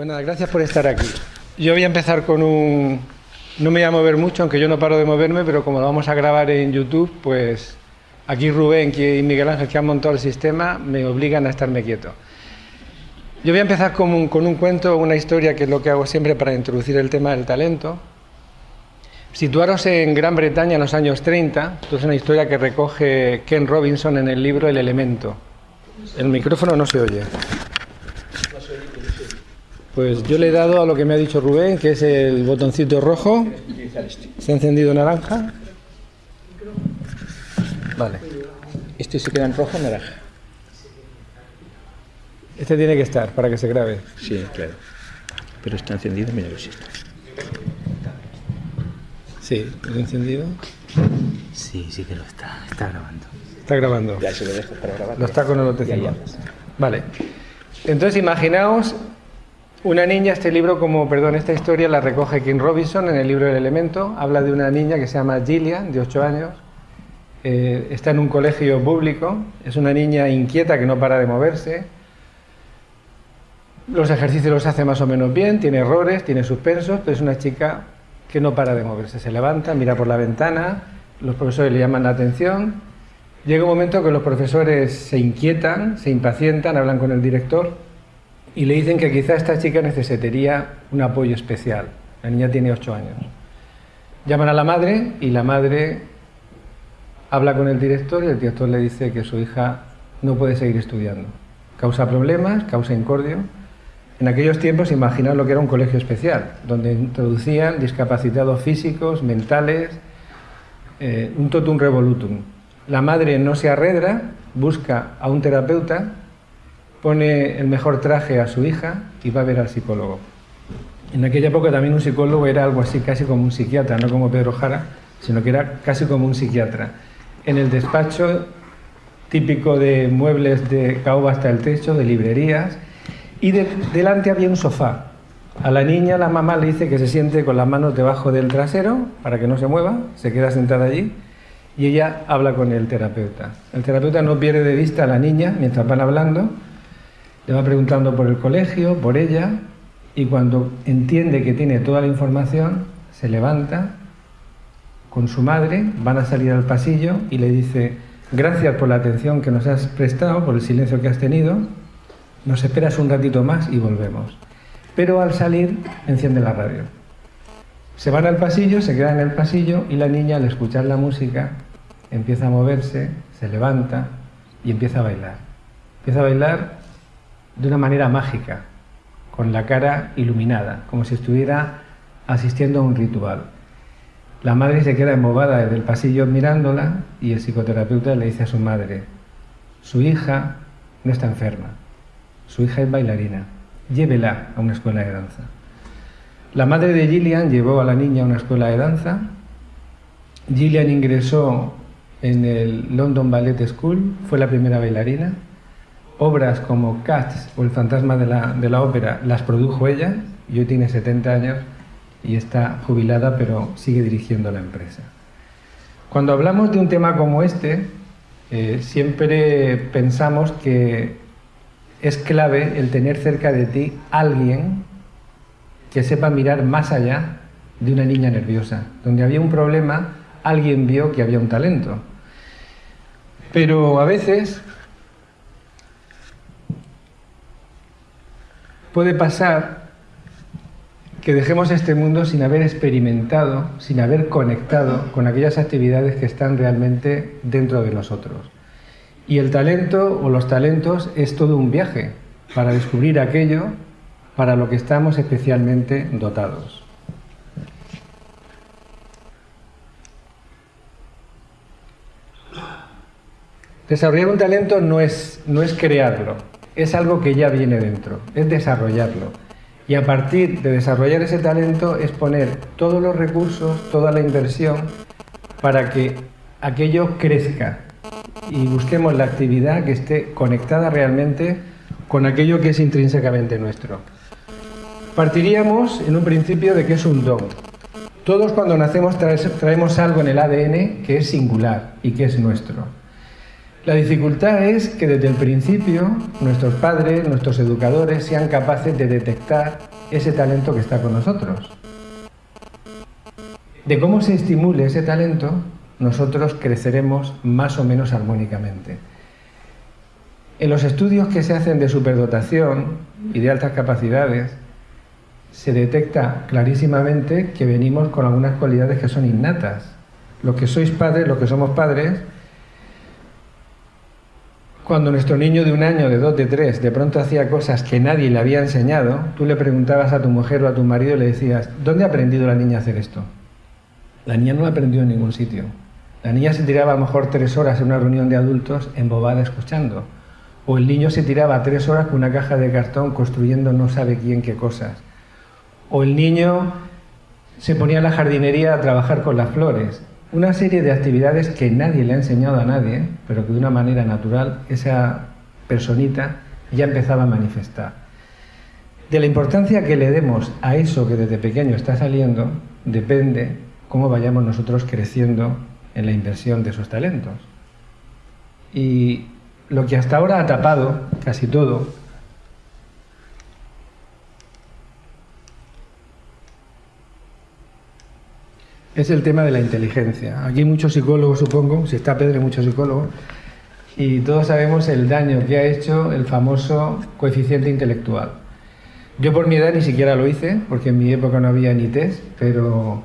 Bueno, gracias por estar aquí. Yo voy a empezar con un... No me voy a mover mucho, aunque yo no paro de moverme, pero como lo vamos a grabar en YouTube, pues aquí Rubén y Miguel Ángel, que han montado el sistema, me obligan a estarme quieto. Yo voy a empezar con un, con un cuento, una historia, que es lo que hago siempre para introducir el tema del talento. Situaros en Gran Bretaña en los años 30, esto es una historia que recoge Ken Robinson en el libro El elemento. El micrófono no se oye. Pues yo le he dado a lo que me ha dicho Rubén, que es el botoncito rojo. Se ha encendido naranja. Vale. Este se queda en rojo o naranja. Este tiene que estar para que se grabe. Sí, claro. Pero está encendido, mira que sí está. Sí, ¿es encendido? Sí, sí que lo está. Está grabando. Está grabando. Ya se lo dejo para grabar. Lo está con el otro. Vale. Entonces imaginaos una niña, este libro, como, perdón, esta historia la recoge King Robinson en el libro El Elemento. Habla de una niña que se llama Gillian, de 8 años. Eh, está en un colegio público. Es una niña inquieta que no para de moverse. Los ejercicios los hace más o menos bien, tiene errores, tiene suspensos, pero es una chica que no para de moverse. Se levanta, mira por la ventana, los profesores le llaman la atención. Llega un momento que los profesores se inquietan, se impacientan, hablan con el director y le dicen que quizá esta chica necesitaría un apoyo especial. La niña tiene 8 años. Llaman a la madre y la madre habla con el director y el director le dice que su hija no puede seguir estudiando. Causa problemas, causa incordio. En aquellos tiempos, imaginaos lo que era un colegio especial, donde introducían discapacitados físicos, mentales, eh, un totum revolutum. La madre no se arredra, busca a un terapeuta, pone el mejor traje a su hija y va a ver al psicólogo. En aquella época también un psicólogo era algo así casi como un psiquiatra, no como Pedro Jara, sino que era casi como un psiquiatra. En el despacho típico de muebles de caoba hasta el techo, de librerías, y de- delante había un sofá. A la niña la mamá le dice que se siente con las manos debajo del trasero para que no se mueva, se queda sentada allí y ella habla con el terapeuta. El terapeuta no pierde de vista a la niña mientras van hablando, le va preguntando por el colegio, por ella y cuando entiende que tiene toda la información, se levanta con su madre, van a salir al pasillo y le dice, gracias por la atención que nos has prestado, por el silencio que has tenido, nos esperas un ratito más y volvemos. Pero al salir enciende la radio. Se van al pasillo, se quedan en el pasillo y la niña al escuchar la música empieza a moverse, se levanta y empieza a bailar. Empieza a bailar de una manera mágica, con la cara iluminada, como si estuviera asistiendo a un ritual. La madre se queda embobada desde el pasillo mirándola y el psicoterapeuta le dice a su madre, su hija no está enferma, su hija es bailarina, llévela a una escuela de danza. La madre de Gillian llevó a la niña a una escuela de danza. Gillian ingresó en el London Ballet School, fue la primera bailarina. Obras como Cats o El fantasma de la, de la ópera las produjo ella y hoy tiene 70 años y está jubilada pero sigue dirigiendo la empresa. Cuando hablamos de un tema como este, eh, siempre pensamos que es clave el tener cerca de ti alguien que sepa mirar más allá de una niña nerviosa. Donde había un problema, alguien vio que había un talento. Pero a veces puede pasar que dejemos este mundo sin haber experimentado, sin haber conectado con aquellas actividades que están realmente dentro de nosotros. Y el talento o los talentos es todo un viaje para descubrir aquello para lo que estamos especialmente dotados. Desarrollar un talento no es, no es crearlo, es algo que ya viene dentro, es desarrollarlo. Y a partir de desarrollar ese talento es poner todos los recursos, toda la inversión para que aquello crezca y busquemos la actividad que esté conectada realmente con aquello que es intrínsecamente nuestro. Partiríamos en un principio de que es un don. Todos cuando nacemos traemos algo en el ADN que es singular y que es nuestro. La dificultad es que desde el principio nuestros padres, nuestros educadores sean capaces de detectar ese talento que está con nosotros. De cómo se estimule ese talento, nosotros creceremos más o menos armónicamente. En los estudios que se hacen de superdotación y de altas capacidades, se detecta clarísimamente que venimos con algunas cualidades que son innatas. Los que sois padres, los que somos padres, cuando nuestro niño de un año, de dos, de tres, de pronto hacía cosas que nadie le había enseñado, tú le preguntabas a tu mujer o a tu marido y le decías, ¿dónde ha aprendido la niña a hacer esto? La niña no ha aprendido en ningún sitio. La niña se tiraba a lo mejor tres horas en una reunión de adultos embobada escuchando. O el niño se tiraba tres horas con una caja de cartón construyendo no sabe quién qué cosas. O el niño se ponía en la jardinería a trabajar con las flores una serie de actividades que nadie le ha enseñado a nadie, pero que de una manera natural esa personita ya empezaba a manifestar. De la importancia que le demos a eso que desde pequeño está saliendo, depende cómo vayamos nosotros creciendo en la inversión de esos talentos. Y lo que hasta ahora ha tapado casi todo es el tema de la inteligencia. Aquí muchos psicólogos, supongo, si está Pedro, muchos psicólogos, y todos sabemos el daño que ha hecho el famoso coeficiente intelectual. Yo por mi edad ni siquiera lo hice, porque en mi época no había ni test, pero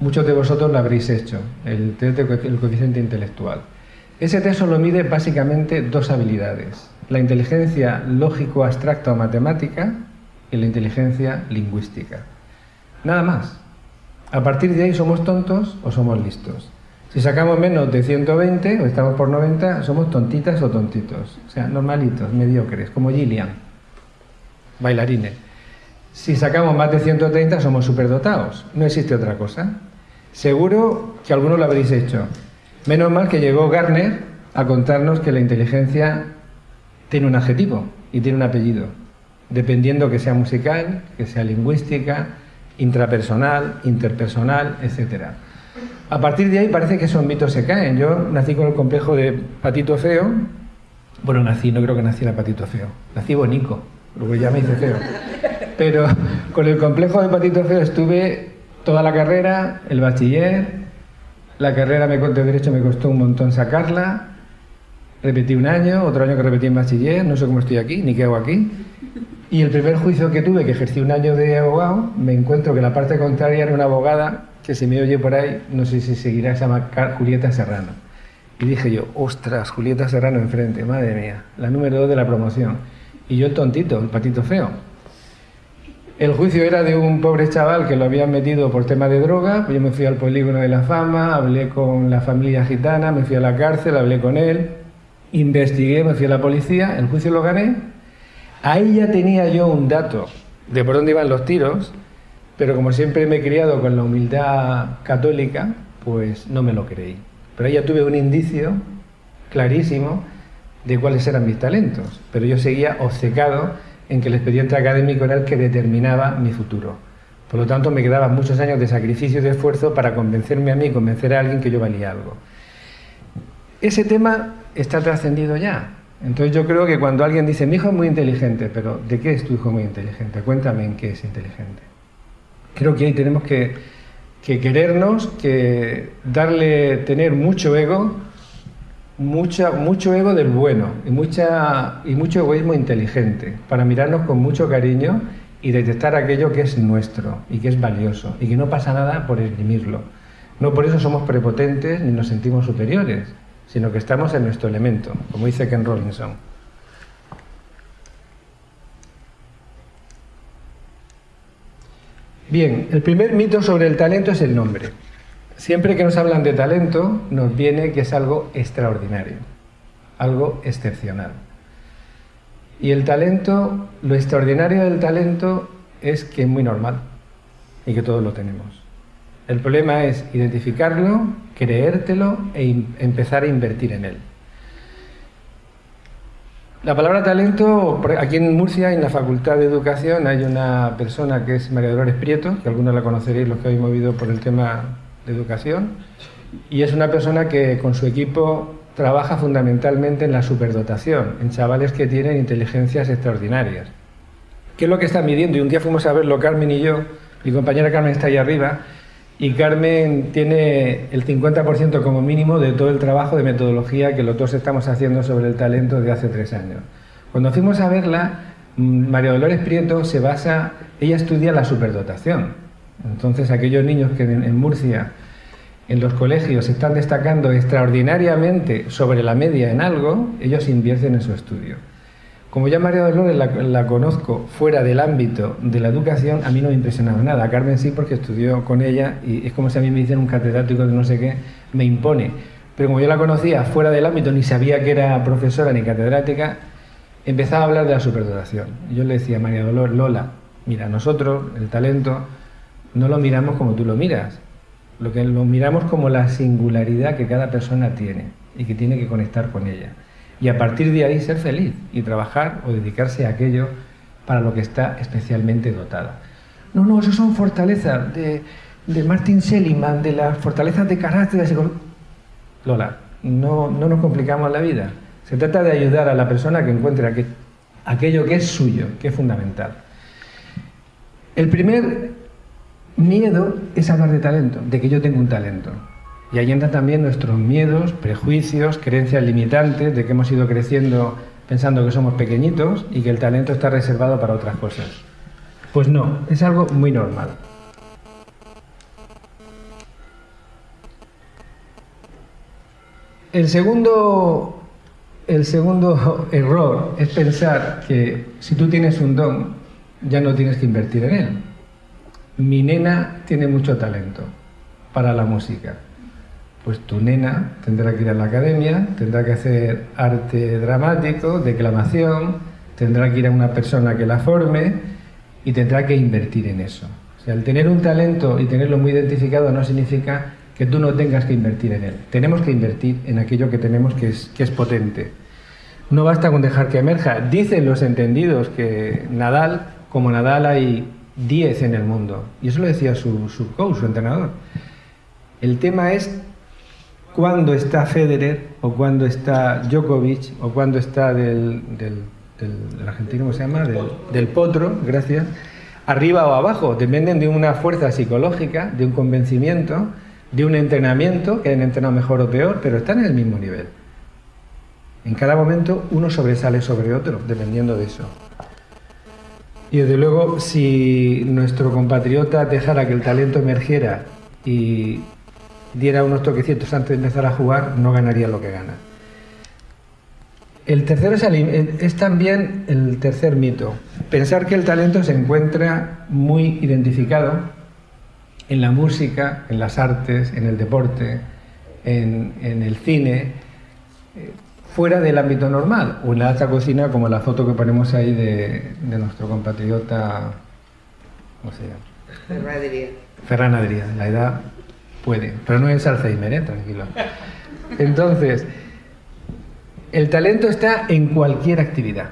muchos de vosotros lo habréis hecho, el test del coeficiente intelectual. Ese test solo mide básicamente dos habilidades, la inteligencia lógico-abstracta o matemática y la inteligencia lingüística. Nada más. A partir de ahí somos tontos o somos listos. Si sacamos menos de 120 o estamos por 90, somos tontitas o tontitos. O sea, normalitos, mediocres, como Gillian, bailarines. Si sacamos más de 130, somos superdotados. No existe otra cosa. Seguro que algunos lo habréis hecho. Menos mal que llegó Garner a contarnos que la inteligencia tiene un adjetivo y tiene un apellido, dependiendo que sea musical, que sea lingüística, intrapersonal, interpersonal, etc. A partir de ahí parece que esos mitos se caen. Yo nací con el complejo de patito feo. Bueno, nací, no creo que naciera patito feo. Nací bonico, luego ya me hice feo. Pero con el complejo de patito feo estuve toda la carrera, el bachiller. La carrera de Derecho me costó un montón sacarla. Repetí un año, otro año que repetí en bachiller, no sé cómo estoy aquí, ni qué hago aquí. Y el primer juicio que tuve, que ejercí un año de abogado, me encuentro que la parte contraria era una abogada que se me oye por ahí, no sé si seguirá, se llama Julieta Serrano. Y dije yo, ostras, Julieta Serrano enfrente, madre mía, la número dos de la promoción. Y yo el tontito, el patito feo. El juicio era de un pobre chaval que lo habían metido por tema de droga, yo me fui al polígono de la fama, hablé con la familia gitana, me fui a la cárcel, hablé con él, investigué, me fui a la policía, el juicio lo gané Ahí ya tenía yo un dato de por dónde iban los tiros, pero como siempre me he criado con la humildad católica, pues no me lo creí. Pero ahí ya tuve un indicio clarísimo de cuáles eran mis talentos, pero yo seguía obcecado en que el expediente académico era el que determinaba mi futuro. Por lo tanto, me quedaban muchos años de sacrificio y de esfuerzo para convencerme a mí, convencer a alguien que yo valía algo. Ese tema está trascendido ya. Entonces yo creo que cuando alguien dice, mi hijo es muy inteligente, pero ¿de qué es tu hijo muy inteligente? Cuéntame en qué es inteligente. Creo que ahí tenemos que, querernos, que darle, tener mucho ego, mucha, mucho ego del bueno y, mucha, y mucho egoísmo inteligente, para mirarnos con mucho cariño y detectar aquello que es nuestro y que es valioso y que no pasa nada por exprimirlo. No por eso somos prepotentes ni nos sentimos superiores sino que estamos en nuestro elemento, como dice Ken Robinson. Bien, el primer mito sobre el talento es el nombre. Siempre que nos hablan de talento, nos viene que es algo extraordinario, algo excepcional. Y el talento, lo extraordinario del talento es que es muy normal y que todos lo tenemos. El problema es identificarlo, creértelo e empezar a invertir en él. La palabra talento, aquí en Murcia, en la Facultad de Educación, hay una persona que es María Dolores Prieto, que algunos la conoceréis los que habéis movido por el tema de educación, y es una persona que con su equipo trabaja fundamentalmente en la superdotación, en chavales que tienen inteligencias extraordinarias. ¿Qué es lo que está midiendo? Y un día fuimos a verlo Carmen y yo, mi compañera Carmen está ahí arriba, y Carmen tiene el 50% como mínimo de todo el trabajo de metodología que los dos estamos haciendo sobre el talento de hace tres años. Cuando fuimos a verla, mm, María Dolores Prieto se basa, ella estudia la superdotación. Entonces aquellos niños que en Murcia, en los colegios, están destacando extraordinariamente sobre la media en algo, ellos invierten en su estudio. Como ya María Dolores la, conozco fuera del ámbito de la educación, a mí no me impresionaba nada. A Carmen sí, porque estudió con ella y es como si a mí me dicen un catedrático de no sé qué, me impone. Pero como yo la conocía fuera del ámbito, ni sabía que era profesora ni catedrática, empezaba a hablar de la superdotación. Yo le decía a María Dolores, Lola, mira, nosotros, el talento, no lo miramos como tú lo miras. Lo que lo miramos como la singularidad que cada persona tiene y que tiene que conectar con ella y a partir de ahí ser feliz y trabajar o dedicarse a aquello para lo que está especialmente dotada. No, no, eso son fortalezas de, de Martin Seligman, de las fortalezas de carácter. Lola, no, no nos complicamos la vida. Se trata de ayudar a la persona que encuentre aquello que es suyo, que es fundamental. El primer miedo es hablar de talento, de que yo tengo un talento. Y ahí entran también nuestros miedos, prejuicios, creencias limitantes de que hemos ido creciendo pensando que somos pequeñitos y que el talento está reservado para otras cosas. Pues no, es algo muy normal. El segundo, el segundo error es pensar que si tú tienes un don, ya no tienes que invertir en él. Mi nena tiene mucho talento para la música pues tu nena tendrá que ir a la academia, tendrá que hacer arte dramático, declamación, tendrá que ir a una persona que la forme y tendrá que invertir en eso. O sea, el tener un talento y tenerlo muy identificado no significa que tú no tengas que invertir en él. Tenemos que invertir en aquello que tenemos que es, que es potente. No basta con dejar que emerja. Dicen los entendidos que Nadal, como Nadal hay 10 en el mundo. Y eso lo decía su, su coach, su entrenador. El tema es cuando está Federer o cuando está Djokovic o cuando está del, del, argentino, ¿cómo se llama? Del, potro, gracias, arriba o abajo. Dependen de una fuerza psicológica, de un convencimiento, de un entrenamiento, que han entrenado mejor o peor, pero están en el mismo nivel. En cada momento uno sobresale sobre otro, dependiendo de eso. Y desde luego, si nuestro compatriota dejara que el talento emergiera y diera unos toquecitos antes de empezar a jugar, no ganaría lo que gana. El tercero es, también el tercer mito. Pensar que el talento se encuentra muy identificado en la música, en las artes, en el deporte, en, el cine, eh, fuera del ámbito normal, o en la alta cocina, como la foto que ponemos ahí de, nuestro compatriota, ¿cómo se llama? Ferran Adrià. la edad Puede, pero no es Alzheimer, ¿eh? tranquilo. Entonces, el talento está en cualquier actividad,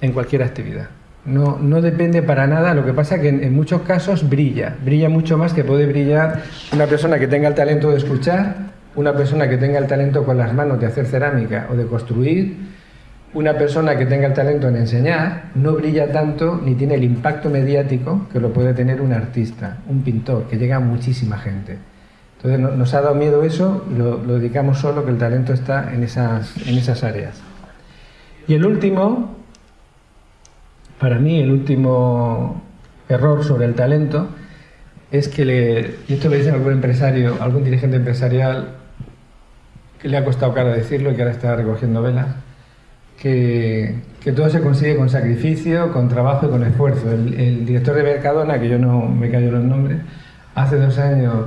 en cualquier actividad. No, no depende para nada, lo que pasa es que en, muchos casos brilla, brilla mucho más que puede brillar una persona que tenga el talento de escuchar, una persona que tenga el talento con las manos de hacer cerámica o de construir, una persona que tenga el talento en enseñar, no brilla tanto ni tiene el impacto mediático que lo puede tener un artista, un pintor, que llega a muchísima gente. Entonces nos ha dado miedo eso y lo, dedicamos solo que el talento está en esas, en esas áreas. Y el último, para mí el último error sobre el talento es que le, y esto lo dice algún empresario, algún dirigente empresarial que le ha costado caro decirlo y que ahora está recogiendo velas, que, que todo se consigue con sacrificio, con trabajo y con esfuerzo. El, el director de Mercadona, que yo no me callo los nombres, hace dos años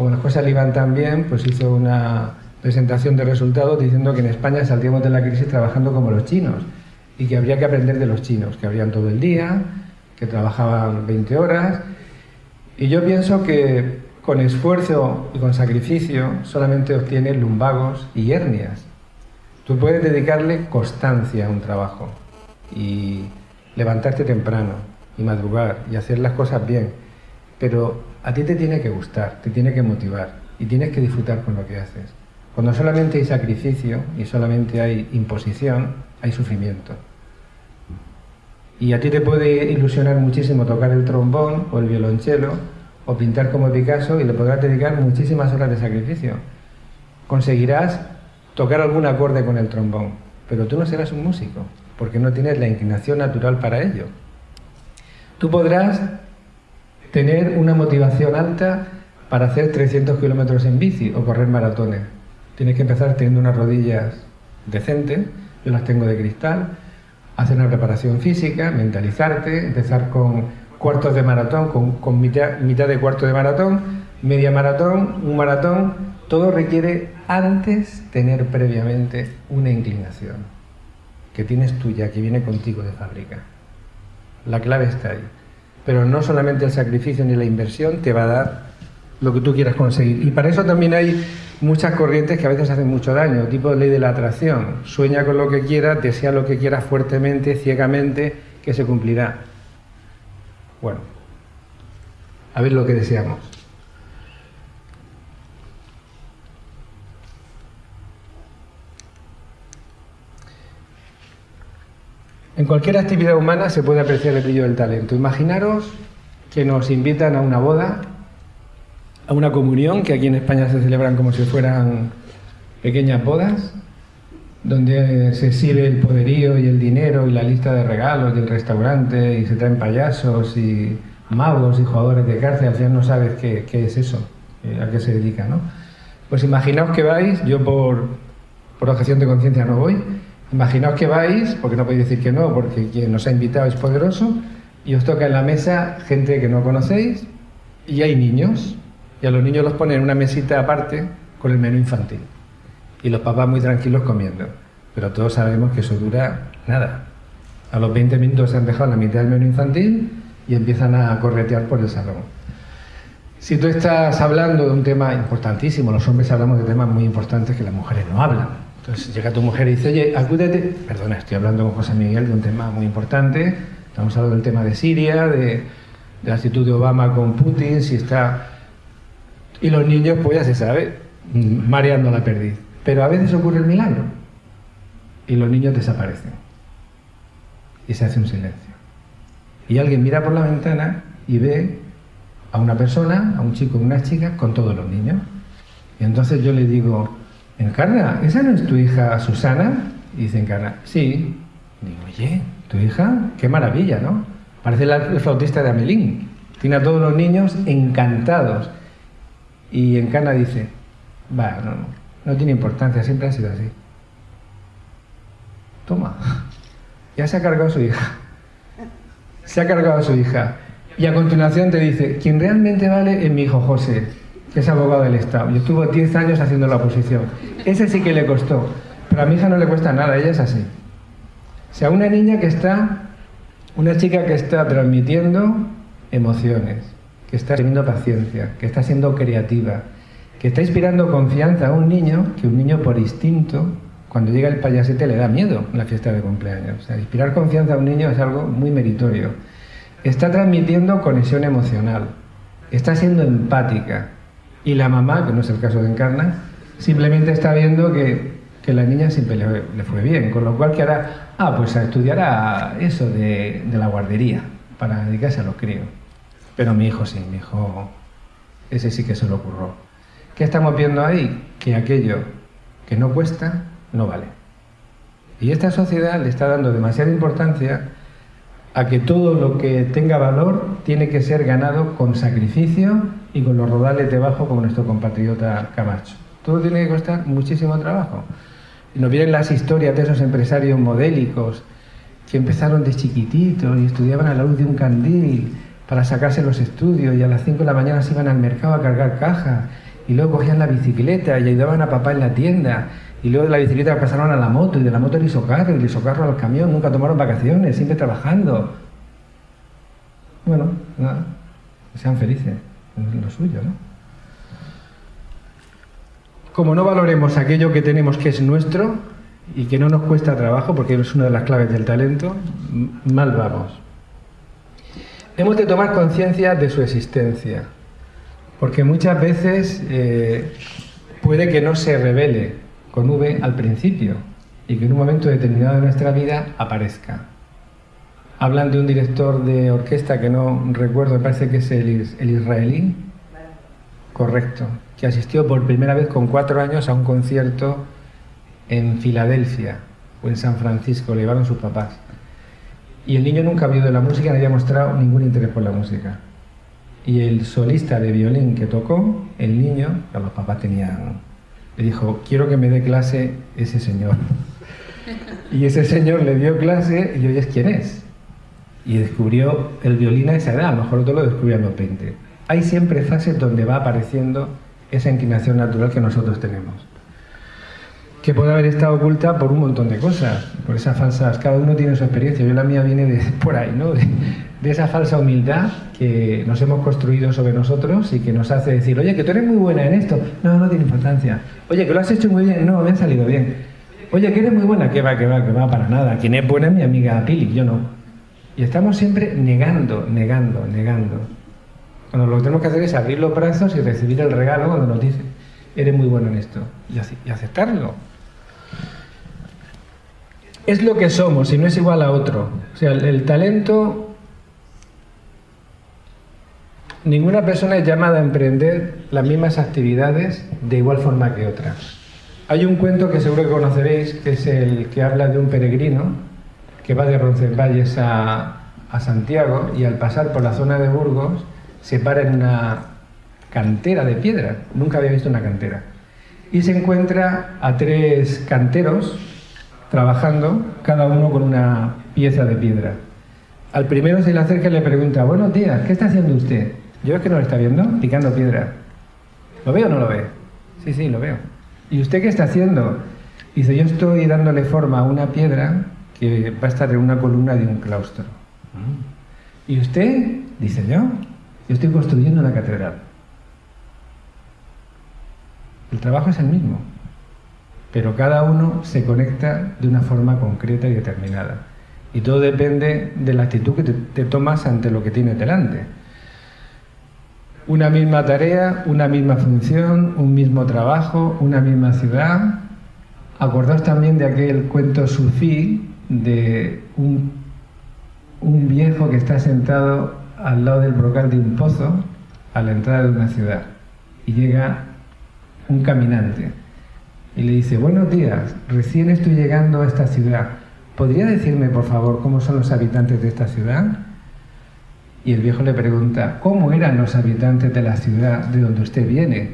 como las cosas le iban tan bien, pues hizo una presentación de resultados diciendo que en España saldríamos de la crisis trabajando como los chinos y que habría que aprender de los chinos, que habrían todo el día, que trabajaban 20 horas. Y yo pienso que con esfuerzo y con sacrificio solamente obtienes lumbagos y hernias. Tú puedes dedicarle constancia a un trabajo y levantarte temprano y madrugar y hacer las cosas bien, pero a ti te tiene que gustar, te tiene que motivar y tienes que disfrutar con lo que haces. Cuando solamente hay sacrificio y solamente hay imposición, hay sufrimiento. Y a ti te puede ilusionar muchísimo tocar el trombón o el violonchelo o pintar como Picasso y le podrás dedicar muchísimas horas de sacrificio. Conseguirás tocar algún acorde con el trombón, pero tú no serás un músico, porque no tienes la inclinación natural para ello. Tú podrás tener una motivación alta para hacer 300 kilómetros en bici o correr maratones. Tienes que empezar teniendo unas rodillas decentes, yo las tengo de cristal, hacer una preparación física, mentalizarte, empezar con cuartos de maratón, con, mitad, mitad de cuarto de maratón, media maratón, un maratón, todo requiere antes tener previamente una inclinación que tienes tuya, que viene contigo de fábrica. La clave está ahí. Pero no solamente el sacrificio ni la inversión te va a dar lo que tú quieras conseguir. Y para eso también hay muchas corrientes que a veces hacen mucho daño, tipo ley de la atracción. Sueña con lo que quieras, desea lo que quieras fuertemente, ciegamente, que se cumplirá. Bueno, a ver lo que deseamos. En cualquier actividad humana se puede apreciar el brillo del talento. Imaginaros que nos invitan a una boda, a una comunión, que aquí en España se celebran como si fueran pequeñas bodas, donde se exhibe el poderío y el dinero y la lista de regalos del restaurante y se traen payasos y magos y jugadores de cárcel, al final no sabes qué, es eso, eh, a qué se dedica, ¿no? Pues imaginaos que vais, yo por, por objeción de conciencia no voy, Imaginaos que vais, porque no podéis decir que no, porque quien nos ha invitado es poderoso, y os toca en la mesa gente que no conocéis, y hay niños, y a los niños los ponen en una mesita aparte con el menú infantil. Y los papás muy tranquilos comiendo. Pero todos sabemos que eso dura nada. A los 20 minutos se han dejado la mitad del menú infantil y empiezan a corretear por el salón. Si tú estás hablando de un tema importantísimo, los hombres hablamos de temas muy importantes que las mujeres no hablan llega tu mujer y dice, oye, acúdete. Perdona, estoy hablando con José Miguel de un tema muy importante. Estamos hablando del tema de Siria, de, la actitud de Obama con Putin, si está... Y los niños, pues ya se sabe, mareando la perdiz. Pero a veces ocurre el milagro. Y los niños desaparecen. Y se hace un silencio. Y alguien mira por la ventana y ve a una persona, a un chico y una chica, con todos los niños. Y entonces yo le digo, Encarna, ¿esa no es tu hija Susana? Y dice Encarna, sí. Digo, oye, tu hija, qué maravilla, ¿no? Parece el flautista de Amelín. Tiene a todos los niños encantados. Y Encarna dice, va, no, no tiene importancia, siempre ha sido así. Toma, ya se ha cargado a su hija. Se ha cargado a su hija. Y a continuación te dice, quien realmente vale es mi hijo José que es abogado del Estado y estuvo 10 años haciendo la oposición. Ese sí que le costó, pero a mi hija no le cuesta nada, ella es así. O sea, una niña que está, una chica que está transmitiendo emociones, que está teniendo paciencia, que está siendo creativa, que está inspirando confianza a un niño, que un niño por instinto, cuando llega el payasete le da miedo la fiesta de cumpleaños. O sea, inspirar confianza a un niño es algo muy meritorio. Está transmitiendo conexión emocional, está siendo empática, y la mamá, que no es el caso de Encarna, simplemente está viendo que, la niña siempre le, fue bien, con lo cual que hará, ah, pues estudiará eso de, de la guardería para dedicarse a los críos. Pero mi hijo sí, mi hijo, ese sí que se lo ocurrió. ¿Qué estamos viendo ahí? Que aquello que no cuesta, no vale. Y esta sociedad le está dando demasiada importancia a que todo lo que tenga valor tiene que ser ganado con sacrificio y con los rodales debajo como nuestro compatriota Camacho. Todo tiene que costar muchísimo trabajo. Nos vienen las historias de esos empresarios modélicos que empezaron de chiquititos y estudiaban a la luz de un candil para sacarse los estudios y a las 5 de la mañana se iban al mercado a cargar cajas y luego cogían la bicicleta y ayudaban a papá en la tienda y luego de la bicicleta pasaron a la moto y de la moto al isocarro y del isocarro al camión, nunca tomaron vacaciones, siempre trabajando. Bueno, nada, sean felices, es lo suyo, ¿no? Como no valoremos aquello que tenemos que es nuestro y que no nos cuesta trabajo, porque es una de las claves del talento, mal vamos. Hemos de tomar conciencia de su existencia, porque muchas veces eh, puede que no se revele con V al principio y que en un momento determinado de nuestra vida aparezca. Hablan de un director de orquesta que no recuerdo, parece que es el, el israelí. Correcto, que asistió por primera vez con cuatro años a un concierto en Filadelfia o en San Francisco, le llevaron sus papás. Y el niño nunca había oído la música, no había mostrado ningún interés por la música. Y el solista de violín que tocó, el niño, los papás tenían, le dijo, quiero que me dé clase ese señor. Y ese señor le dio clase y oyes quién es. Y descubrió el violín a esa edad, a lo mejor otro lo descubrió a los 20. Hay siempre fases donde va apareciendo esa inclinación natural que nosotros tenemos que puede haber estado oculta por un montón de cosas, por esas falsas, cada uno tiene su experiencia, yo la mía viene de por ahí, ¿no? De, esa falsa humildad que nos hemos construido sobre nosotros y que nos hace decir, oye, que tú eres muy buena en esto, no, no tiene importancia, oye, que lo has hecho muy bien, no, me ha salido bien, oye, que eres muy buena, que va, que va, que va, para nada, quien es buena es mi amiga Pili, yo no. Y estamos siempre negando, negando, negando. Cuando lo que tenemos que hacer es abrir los brazos y recibir el regalo cuando nos dice, eres muy bueno en esto, y aceptarlo es lo que somos y no es igual a otro. O sea, el, talento, ninguna persona es llamada a emprender las mismas actividades de igual forma que otra. Hay un cuento que seguro que conoceréis, que es el que habla de un peregrino que va de Roncesvalles a, a Santiago y al pasar por la zona de Burgos se para en una cantera de piedra. Nunca había visto una cantera. Y se encuentra a tres canteros trabajando, cada uno con una pieza de piedra. Al primero se le acerca y le pregunta, buenos días, ¿qué está haciendo usted? Yo es que no lo está viendo, picando piedra. ¿Lo veo o no lo ve? Sí, sí, lo veo. ¿Y usted qué está haciendo? Dice, yo estoy dándole forma a una piedra que va a estar en una columna de un claustro. ¿Y usted? Dice yo, yo estoy construyendo una catedral. El trabajo es el mismo pero cada uno se conecta de una forma concreta y determinada. Y todo depende de la actitud que te, tomas ante lo que tienes delante. Una misma tarea, una misma función, un mismo trabajo, una misma ciudad. Acordaos también de aquel cuento sufí de un, un viejo que está sentado al lado del brocal de un pozo a la entrada de una ciudad y llega un caminante y le dice, buenos días, recién estoy llegando a esta ciudad. ¿Podría decirme, por favor, cómo son los habitantes de esta ciudad? Y el viejo le pregunta, ¿cómo eran los habitantes de la ciudad de donde usted viene?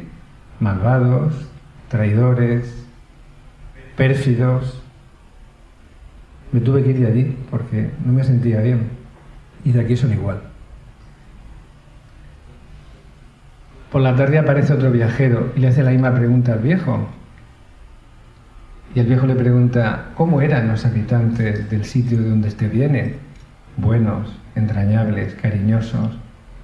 Malvados, traidores, pérfidos. Me tuve que ir de allí porque no me sentía bien. Y de aquí son igual. Por la tarde aparece otro viajero y le hace la misma pregunta al viejo. Y el viejo le pregunta, ¿cómo eran los habitantes del sitio de donde usted viene? Buenos, entrañables, cariñosos,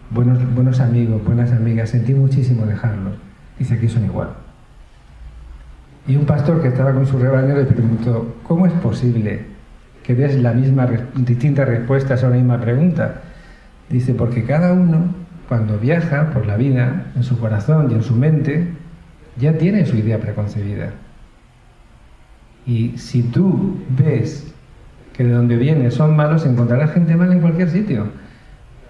buenos, buenos amigos, buenas amigas, sentí muchísimo dejarlos. Dice, aquí son igual. Y un pastor que estaba con su rebaño le preguntó, ¿cómo es posible que des la misma, distintas respuestas a una misma pregunta? Dice, porque cada uno, cuando viaja por la vida, en su corazón y en su mente, ya tiene su idea preconcebida. Y si tú ves que de donde vienes son malos, encontrarás gente mala en cualquier sitio.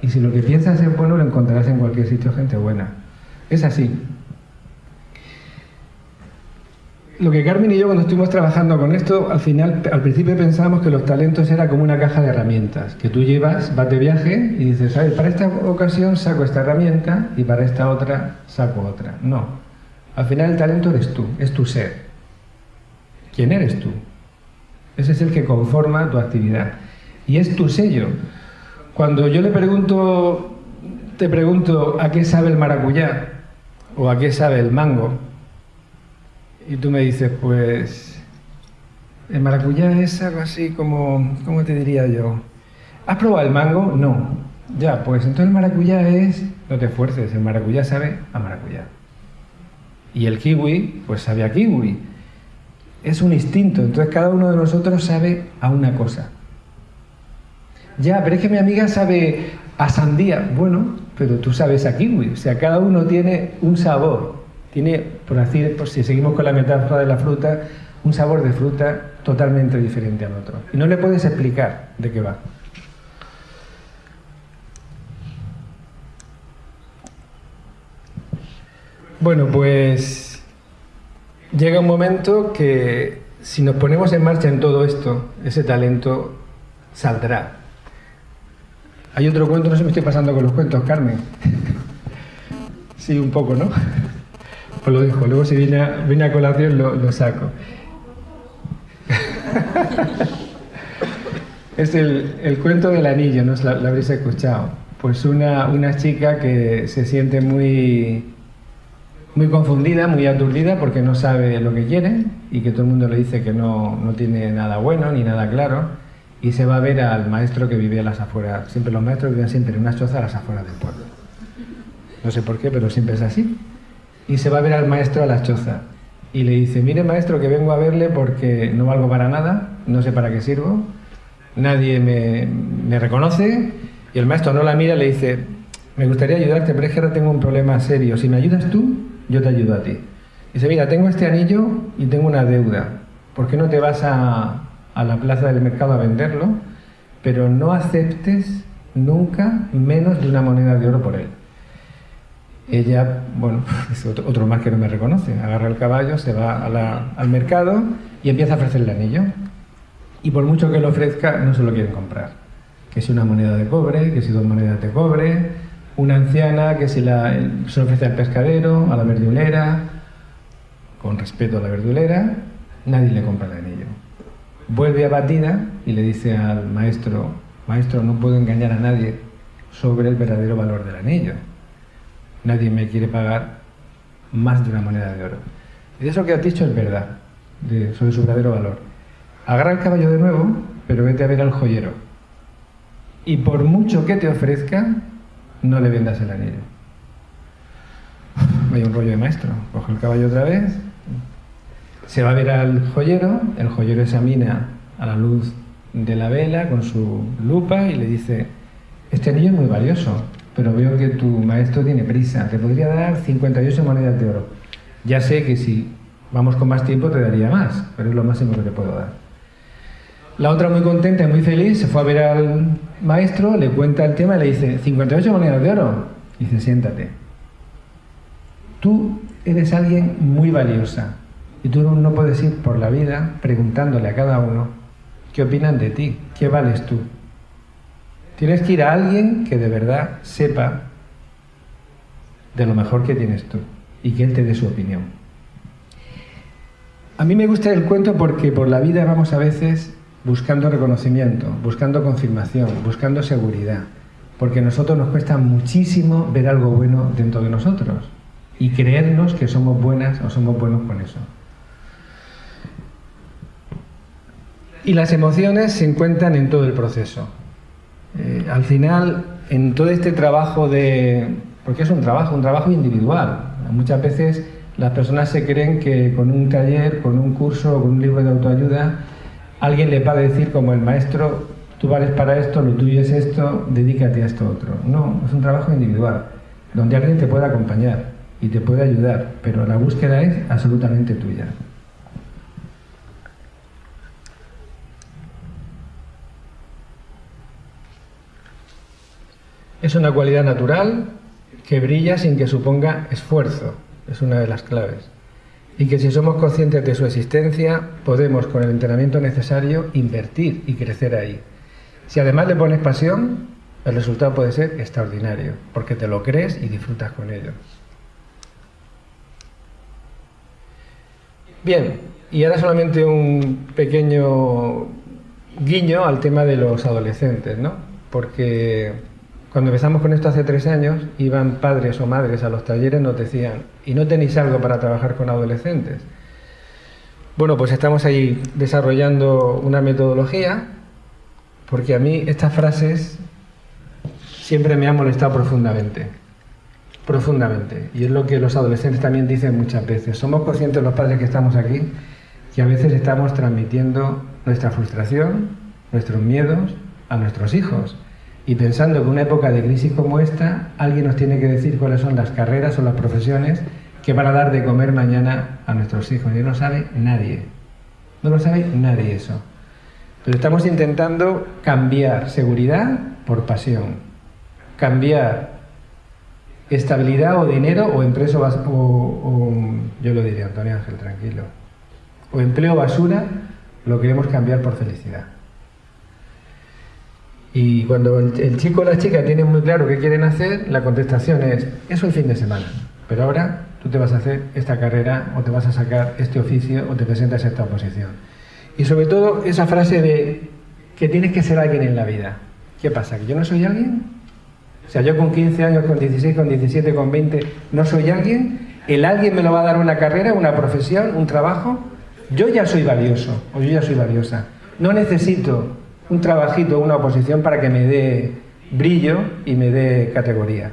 Y si lo que piensas es bueno, lo encontrarás en cualquier sitio gente buena. Es así. Lo que Carmen y yo cuando estuvimos trabajando con esto, al final, al principio pensábamos que los talentos era como una caja de herramientas, que tú llevas, vas de viaje y dices, a para esta ocasión saco esta herramienta y para esta otra saco otra. No. Al final el talento eres tú, es tu ser. ¿Quién eres tú? Ese es el que conforma tu actividad. Y es tu sello. Cuando yo le pregunto, te pregunto a qué sabe el maracuyá o a qué sabe el mango, y tú me dices, pues el maracuyá es algo así como, ¿cómo te diría yo? ¿Has probado el mango? No. Ya, pues entonces el maracuyá es, no te esfuerces, el maracuyá sabe a maracuyá. Y el kiwi, pues sabe a kiwi es un instinto, entonces cada uno de nosotros sabe a una cosa. Ya, pero es que mi amiga sabe a sandía, bueno, pero tú sabes a kiwi, o sea, cada uno tiene un sabor Tiene, por así, por si seguimos con la metáfora de la fruta, un sabor de fruta totalmente diferente al otro. Y no le puedes explicar de qué va. Bueno, pues llega un momento que si nos ponemos en marcha en todo esto, ese talento saldrá. Hay otro cuento, no sé si me estoy pasando con los cuentos, Carmen. sí, un poco, ¿no? Pues lo dejo, luego si viene a, colación lo, saco. es el, cuento del anillo, ¿no? Lo, habréis escuchado. Pues una, una chica que se siente muy muy confundida, muy aturdida porque no sabe lo que quiere y que todo el mundo le dice que no, no, tiene nada bueno ni nada claro y se va a ver al maestro que vive a las afueras. Siempre los maestros viven siempre en una choza a las afueras del pueblo. No sé por qué, pero siempre es así. Y se va a ver al maestro a la choza y le dice, mire maestro que vengo a verle porque no valgo para nada, no sé para qué sirvo, nadie me, me reconoce y el maestro no la mira y le dice, me gustaría ayudarte, pero es que ahora tengo un problema serio, si me ayudas tú, yo te ayudo a ti. Dice, mira, tengo este anillo y tengo una deuda. ¿Por qué no te vas a, a la plaza del mercado a venderlo? Pero no aceptes nunca menos de una moneda de oro por él. Ella, bueno, es otro, más que no me reconoce, agarra el caballo, se va al mercado y empieza a ofrecer el anillo. Y por mucho que lo ofrezca, no se lo quieren comprar. Que si una moneda de cobre, que si dos monedas de cobre, una anciana que se, la, ofrece al pescadero, a la verdulera, con respeto a la verdulera, nadie le compra el anillo. Vuelve abatida y le dice al maestro, maestro, no puedo engañar a nadie sobre el verdadero valor del anillo. Nadie me quiere pagar más de una moneda de oro. Y eso que has dicho es verdad, sobre su verdadero valor. Agarra el caballo de nuevo, pero vete a ver al joyero. Y por mucho que te ofrezca, no le vendas el anillo. Hay un rollo de maestro. Coge el caballo otra vez, se va a ver al joyero, el joyero examina a la luz de la vela con su lupa y le dice, este anillo es muy valioso, pero veo que tu maestro tiene prisa, te podría dar 58 monedas de oro. Ya sé que si vamos con más tiempo te daría más, pero es lo máximo que te puedo dar. La otra muy contenta y muy feliz se fue a ver al maestro, le cuenta el tema y le dice, 58 monedas de oro. dice, siéntate. Tú eres alguien muy valiosa y tú no puedes ir por la vida preguntándole a cada uno qué opinan de ti, qué vales tú. Tienes que ir a alguien que de verdad sepa de lo mejor que tienes tú y que él te dé su opinión. A mí me gusta el cuento porque por la vida vamos a veces buscando reconocimiento, buscando confirmación, buscando seguridad, porque a nosotros nos cuesta muchísimo ver algo bueno dentro de nosotros y creernos que somos buenas o somos buenos con eso. Y las emociones se encuentran en todo el proceso. Eh, al final, en todo este trabajo de... porque es un trabajo, un trabajo individual. Muchas veces las personas se creen que con un taller, con un curso, con un libro de autoayuda, alguien le va a decir como el maestro, tú vales para esto, lo tuyo es esto, dedícate a esto otro. No, es un trabajo individual, donde alguien te puede acompañar y te puede ayudar, pero la búsqueda es absolutamente tuya. Es una cualidad natural que brilla sin que suponga esfuerzo, es una de las claves y que si somos conscientes de su existencia, podemos con el entrenamiento necesario invertir y crecer ahí. Si además le pones pasión, el resultado puede ser extraordinario, porque te lo crees y disfrutas con ello. Bien, y ahora solamente un pequeño guiño al tema de los adolescentes, ¿no? Porque cuando empezamos con esto hace tres años, iban padres o madres a los talleres, nos decían, ¿y no tenéis algo para trabajar con adolescentes? Bueno, pues estamos ahí desarrollando una metodología, porque a mí estas frases siempre me han molestado profundamente, profundamente. Y es lo que los adolescentes también dicen muchas veces. Somos conscientes los padres que estamos aquí, que a veces estamos transmitiendo nuestra frustración, nuestros miedos a nuestros hijos y pensando que en una época de crisis como esta, alguien nos tiene que decir cuáles son las carreras o las profesiones que van a dar de comer mañana a nuestros hijos. Y no lo sabe nadie. No lo sabe nadie eso. Pero estamos intentando cambiar seguridad por pasión. Cambiar estabilidad o dinero o empresa o, yo lo diría Antonio Ángel, tranquilo. O empleo basura, lo queremos cambiar por felicidad. Y cuando el, chico o la chica tienen muy claro qué quieren hacer, la contestación es, eso el fin de semana. Pero ahora tú te vas a hacer esta carrera o te vas a sacar este oficio o te presentas a esta oposición. Y sobre todo esa frase de que tienes que ser alguien en la vida. ¿Qué pasa? ¿Que yo no soy alguien? O sea, yo con 15 años, con 16, con 17, con 20, no soy alguien. ¿El alguien me lo va a dar una carrera, una profesión, un trabajo? Yo ya soy valioso o yo ya soy valiosa. No necesito un trabajito, una oposición para que me dé brillo y me dé categoría.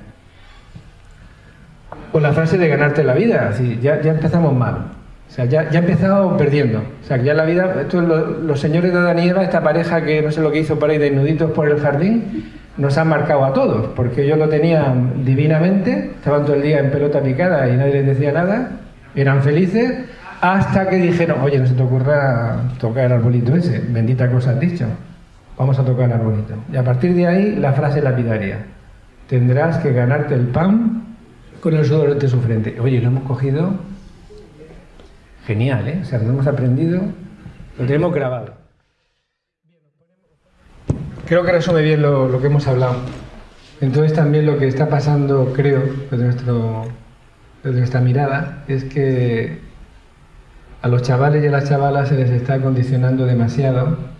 Con la frase de ganarte la vida, ya, ya empezamos mal. O sea, ya, ya he empezado perdiendo. O sea, ya la vida, esto, los señores de Adán esta pareja que no sé lo que hizo por ahí desnuditos por el jardín, nos han marcado a todos, porque ellos lo tenían divinamente, estaban todo el día en pelota picada y nadie les decía nada, eran felices, hasta que dijeron, oye, no se te ocurra tocar el arbolito ese, bendita cosa has dicho, vamos a tocar arbolito. Y a partir de ahí, la frase lapidaria, tendrás que ganarte el pan con el sudor de su frente. Oye, lo hemos cogido genial, ¿eh? O sea, lo hemos aprendido, lo tenemos grabado. Creo que resume bien lo, que hemos hablado. Entonces también lo que está pasando, creo, desde, desde nuestra mirada, es que a los chavales y a las chavalas se les está condicionando demasiado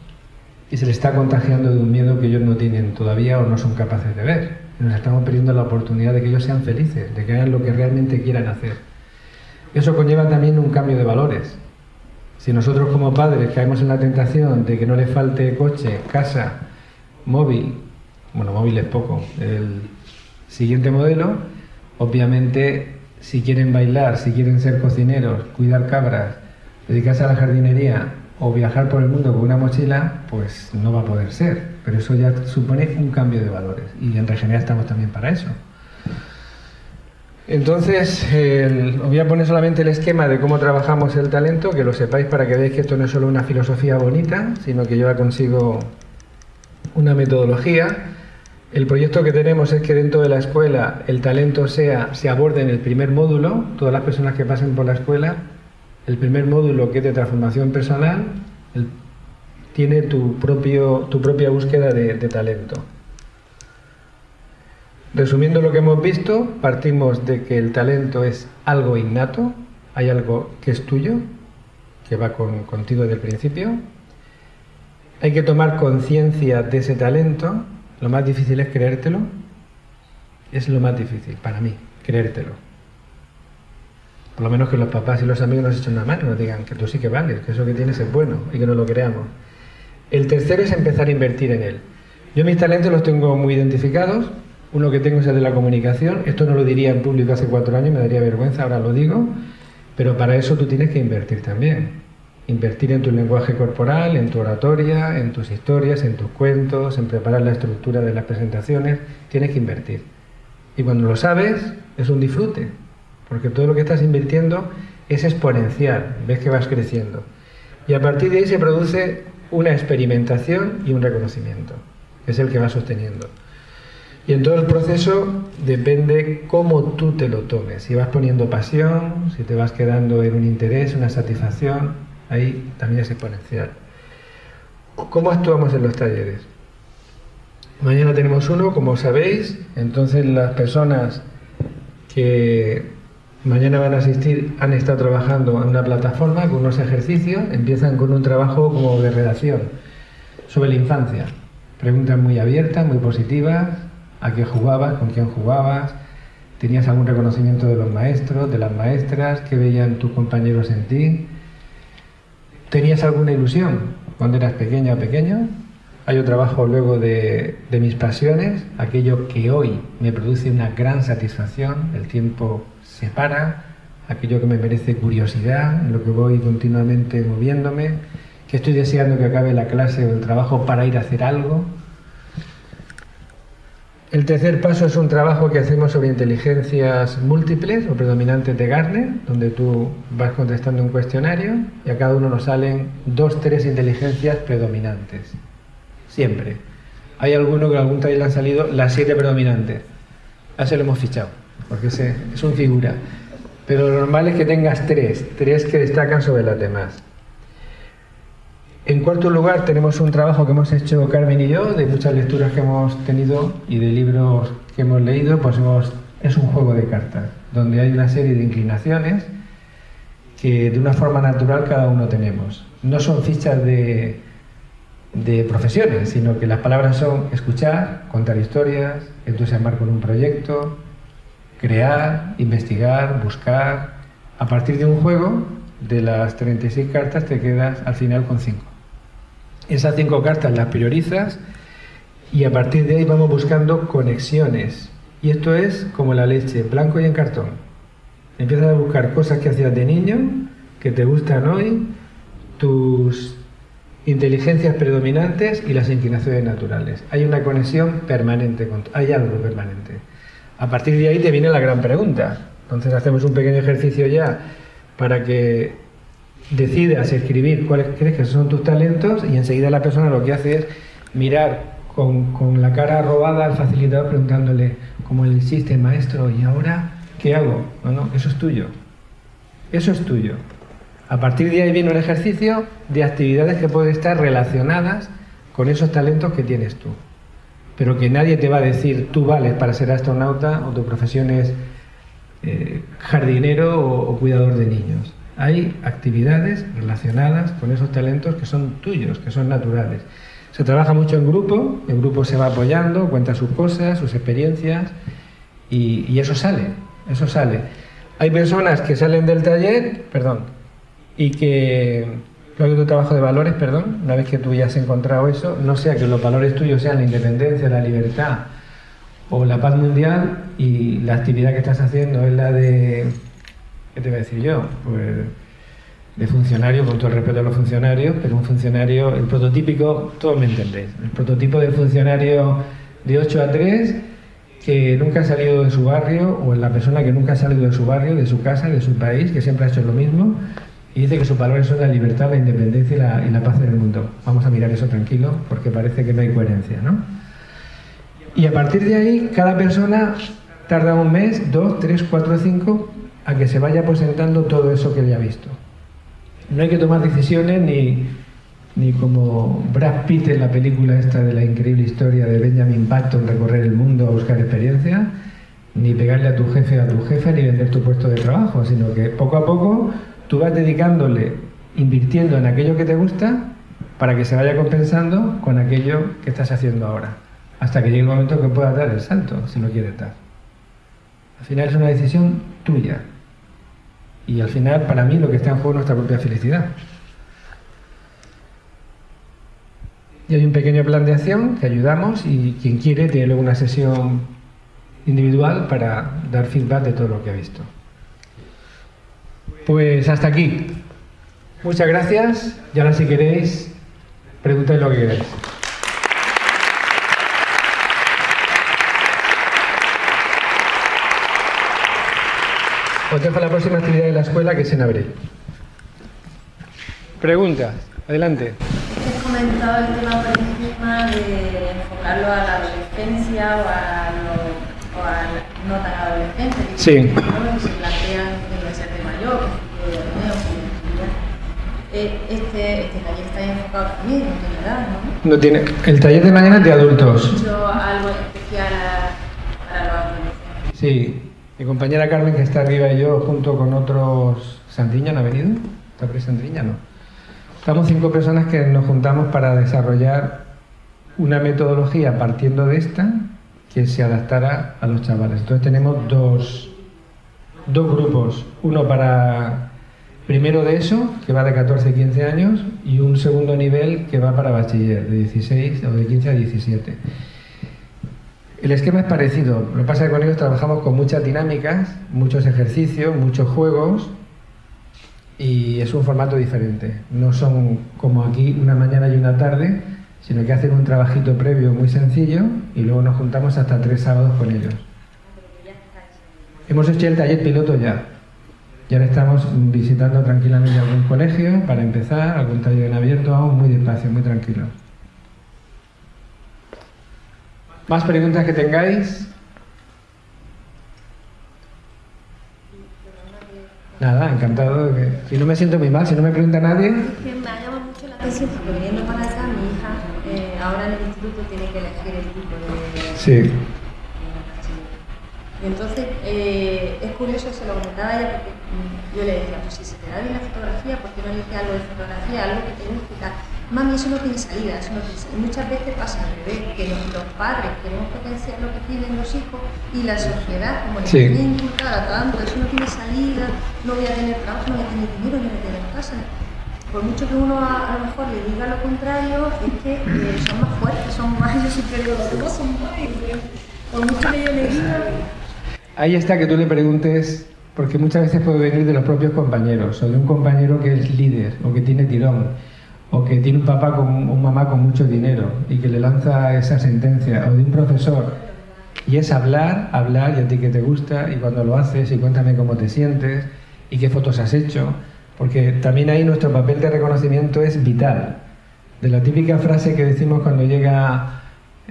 y se les está contagiando de un miedo que ellos no tienen todavía o no son capaces de ver. nos estamos perdiendo la oportunidad de que ellos sean felices, de que hagan lo que realmente quieran hacer. Eso conlleva también un cambio de valores. Si nosotros como padres caemos en la tentación de que no les falte coche, casa, móvil, bueno, móvil es poco, el siguiente modelo, obviamente si quieren bailar, si quieren ser cocineros, cuidar cabras, dedicarse a la jardinería o viajar por el mundo con una mochila, pues no va a poder ser. Pero eso ya supone un cambio de valores y en Regenerar estamos también para eso. Entonces, os voy a poner solamente el esquema de cómo trabajamos el talento, que lo sepáis para que veáis que esto no es solo una filosofía bonita, sino que lleva consigo una metodología. El proyecto que tenemos es que dentro de la escuela el talento sea, se aborde en el primer módulo, todas las personas que pasen por la escuela, el primer módulo que es de transformación personal, tiene tu, propio, tu propia búsqueda de talento. Resumiendo lo que hemos visto, partimos de que el talento es algo innato, hay algo que es tuyo, que va contigo desde el principio. Hay que tomar conciencia de ese talento. Lo más difícil es creértelo. Es lo más difícil para mí, creértelo. Por lo menos que los papás y los amigos nos echen una mano, nos digan que tú sí que vales, que eso que tienes es bueno y que no lo creamos. El tercero es empezar a invertir en él. Yo mis talentos los tengo muy identificados, uno que tengo es el de la comunicación. Esto no lo diría en público hace cuatro años, me daría vergüenza, ahora lo digo. Pero para eso tú tienes que invertir también. Invertir en tu lenguaje corporal, en tu oratoria, en tus historias, en tus cuentos, en preparar la estructura de las presentaciones. Tienes que invertir. Y cuando lo sabes, es un disfrute. Porque todo lo que estás invirtiendo es exponencial. Ves que vas creciendo. Y a partir de ahí se produce una experimentación y un reconocimiento. Es el que va sosteniendo. Y en todo el proceso depende cómo tú te lo tomes. Si vas poniendo pasión, si te vas quedando en un interés, una satisfacción, ahí también es exponencial. ¿Cómo actuamos en los talleres? Mañana tenemos uno, como sabéis, entonces las personas que mañana van a asistir han estado trabajando en una plataforma con unos ejercicios, empiezan con un trabajo como de redacción sobre la infancia. Preguntas muy abiertas, muy positivas, a qué jugabas, con quién jugabas, tenías algún reconocimiento de los maestros, de las maestras, qué veían tus compañeros en ti, tenías alguna ilusión cuando eras pequeña o pequeño. Hay un trabajo luego de, de mis pasiones, aquello que hoy me produce una gran satisfacción, el tiempo se para, aquello que me merece curiosidad, lo que voy continuamente moviéndome, que estoy deseando que acabe la clase o el trabajo para ir a hacer algo, El tercer paso es un trabajo que hacemos sobre inteligencias múltiples o predominantes de Gartner, donde tú vas contestando un cuestionario y a cada uno nos salen dos, tres inteligencias predominantes. Siempre. Hay alguno que algún taller le han salido las siete predominantes. A lo hemos fichado, porque ese es un figura. Pero lo normal es que tengas tres, tres que destacan sobre las demás. En cuarto lugar, tenemos un trabajo que hemos hecho Carmen y yo, de muchas lecturas que hemos tenido y de libros que hemos leído, pues es un juego de cartas, donde hay una serie de inclinaciones que de una forma natural cada uno tenemos. No son fichas de, de profesiones, sino que las palabras son escuchar, contar historias, entusiasmar con un proyecto, crear, investigar, buscar. A partir de un juego, de las 36 cartas te quedas al final con 5. Esas cinco cartas las priorizas y a partir de ahí vamos buscando conexiones. Y esto es como la leche, blanco y en cartón. Empiezas a buscar cosas que hacías de niño, que te gustan hoy, tus inteligencias predominantes y las inclinaciones naturales. Hay una conexión permanente, hay algo permanente. A partir de ahí te viene la gran pregunta. Entonces hacemos un pequeño ejercicio ya para que decidas escribir cuáles crees que son tus talentos y enseguida la persona lo que hace es mirar con, la cara robada al facilitador preguntándole, como le hiciste maestro, ¿y ahora qué hago? No, no, eso es tuyo. Eso es tuyo. A partir de ahí viene un ejercicio de actividades que pueden estar relacionadas con esos talentos que tienes tú. Pero que nadie te va a decir, tú vales para ser astronauta o tu profesión es eh, jardinero o cuidador de niños hay actividades relacionadas con esos talentos que son tuyos, que son naturales. Se trabaja mucho en grupo, el grupo se va apoyando, cuenta sus cosas, sus experiencias y, eso sale, eso sale. Hay personas que salen del taller, perdón, y que luego tu trabajo de valores, perdón, una vez que tú ya has encontrado eso, no sea que los valores tuyos sean la independencia, la libertad o la paz mundial y la actividad que estás haciendo es la de ¿qué te voy a decir yo? Pues de funcionario, con todo el respeto a los funcionarios, pero un funcionario, el prototípico, todos me entendéis, el prototipo de funcionario de 8 a 3 que nunca ha salido de su barrio, o la persona que nunca ha salido de su barrio, de su casa, de su país, que siempre ha hecho lo mismo, y dice que sus valores son la libertad, la independencia y la, paz en el mundo. Vamos a mirar eso tranquilo, porque parece que no hay coherencia, ¿no? Y a partir de ahí, cada persona tarda un mes, dos, tres, cuatro, cinco, a que se vaya presentando todo eso que ya ha visto. No hay que tomar decisiones ni, ni como Brad Pitt en la película esta de la increíble historia de Benjamin Button recorrer el mundo a buscar experiencia, ni pegarle a tu jefe a tu jefe, ni vender tu puesto de trabajo, sino que poco a poco tú vas dedicándole, invirtiendo en aquello que te gusta para que se vaya compensando con aquello que estás haciendo ahora, hasta que llegue el momento que puedas dar el salto, si lo quieres dar. Al final es una decisión tuya. Y al final, para mí, lo que está en juego es nuestra propia felicidad. Y hay un pequeño plan de acción que ayudamos y quien quiere tiene luego una sesión individual para dar feedback de todo lo que ha visto. Pues hasta aquí. Muchas gracias y ahora si queréis, preguntáis lo que queráis. Os dejo la próxima actividad de la escuela que es en abril. Preguntas, adelante. Has comentado el tema por encima de enfocarlo a la adolescencia o a, lo, o a no tan adolescente. Sí. Que se plantean en ser mayor, eh, este, este taller está enfocado también, no tiene edad, ¿no? No tiene. El taller de mañana es de adultos. ¿Hecho algo especial para los adolescentes? Sí, mi compañera Carmen, que está arriba, y yo, junto con otros... ¿Sandriña no ha venido? ¿Está por Sandriña? No. Estamos cinco personas que nos juntamos para desarrollar una metodología partiendo de esta que se adaptara a los chavales. Entonces tenemos dos, dos grupos. Uno para primero de eso, que va de 14 a 15 años, y un segundo nivel que va para bachiller, de 16 o de 15 a 17. El esquema es parecido, lo que pasa es que con ellos trabajamos con muchas dinámicas, muchos ejercicios, muchos juegos y es un formato diferente. No son como aquí una mañana y una tarde, sino que hacen un trabajito previo muy sencillo y luego nos juntamos hasta tres sábados con ellos. Hemos hecho el taller piloto ya. Y ahora estamos visitando tranquilamente algún colegio para empezar, algún taller en abierto, aún muy despacio, muy tranquilo. ¿Más preguntas que tengáis? Nada, encantado. Que, si no me siento muy mal, si no me pregunta nadie. Es que me ha llamado mucho la atención porque viniendo para acá, mi hija eh, ahora en el instituto tiene que elegir el tipo de. Sí. Y entonces eh, es curioso, se lo comentaba ella porque mm, yo le decía, pues si se te da bien la fotografía, ¿por qué no eliges algo de fotografía, algo que te guste y tal? Mami, eso no tiene salida, eso no tiene salida. Y muchas veces pasa al revés, que los, los padres queremos potenciar lo que tienen los hijos y la sociedad, como les Sí. tiene inculcada tanto, eso no tiene salida, no voy a tener trabajo, no voy a tener dinero, no voy a tener casa. Por mucho que uno a, a lo mejor le diga lo contrario, es que eh, son más fuertes, son más, yo siempre digo, son más. Por mucho que yo le diga, Ahí está que tú le preguntes, porque muchas veces puede venir de los propios compañeros, o de un compañero que es líder, o que tiene tirón, o que tiene un papá con un mamá con mucho dinero y que le lanza esa sentencia, o de un profesor. Y es hablar, hablar, y a ti que te gusta, y cuando lo haces, y cuéntame cómo te sientes, y qué fotos has hecho, porque también ahí nuestro papel de reconocimiento es vital. De la típica frase que decimos cuando llega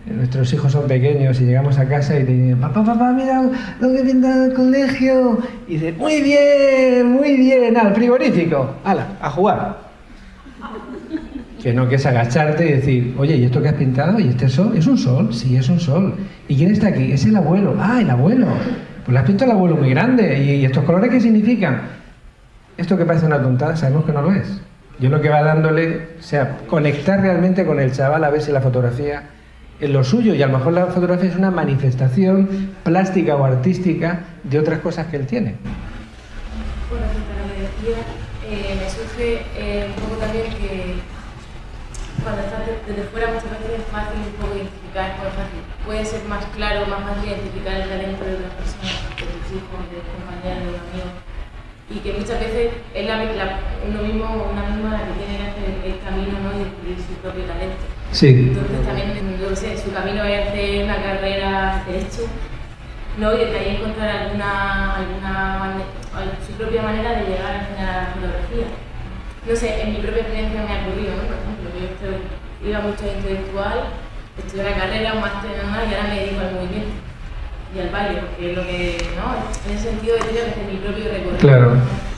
Nuestros hijos son pequeños y llegamos a casa y te dicen, papá, papá, mira lo que en el colegio. Y dice, muy bien, muy bien, al frigorífico, ala, a jugar. Que no, que es agacharte y decir, oye, ¿y esto que has pintado? ¿Y este sol? ¿Es un sol? Sí, es un sol. ¿Y quién está aquí? Es el abuelo. Ah, el abuelo. Pues le has pintado el abuelo muy grande. ¿Y, y estos colores qué significan? Esto que parece una tontada, sabemos que no lo es. Yo lo que va dándole, o sea, conectar realmente con el chaval a ver si la fotografía lo suyo y a lo mejor la fotografía es una manifestación plástica o artística de otras cosas que él tiene. Bueno, decía, eh, me surge eh, un poco también que cuando estás de- desde fuera muchas veces es fácil un poco identificar, puede ser más claro, más fácil identificar el talento de otras personas, de tus hijos, de tus compañeros, de tus amigos. Y que muchas veces es la, la- uno mismo una misma la que tiene que hacer el camino ¿no? y descubrir su propio talento. Sí, Entonces también, yo sé, su camino es hacer una carrera de derecho, ¿no? Y ahí encontrar alguna, alguna su propia manera de llegar a la fotografía. No sé, en mi propia experiencia me ha ocurrido, ¿no? Por ejemplo, yo estoy- iba mucho a intelectual, estudié una carrera, un máster en nada y ahora me dedico al movimiento y al baile, porque es lo que, ¿no? En ese sentido he tenido que hacer mi propio recorrido. Claro.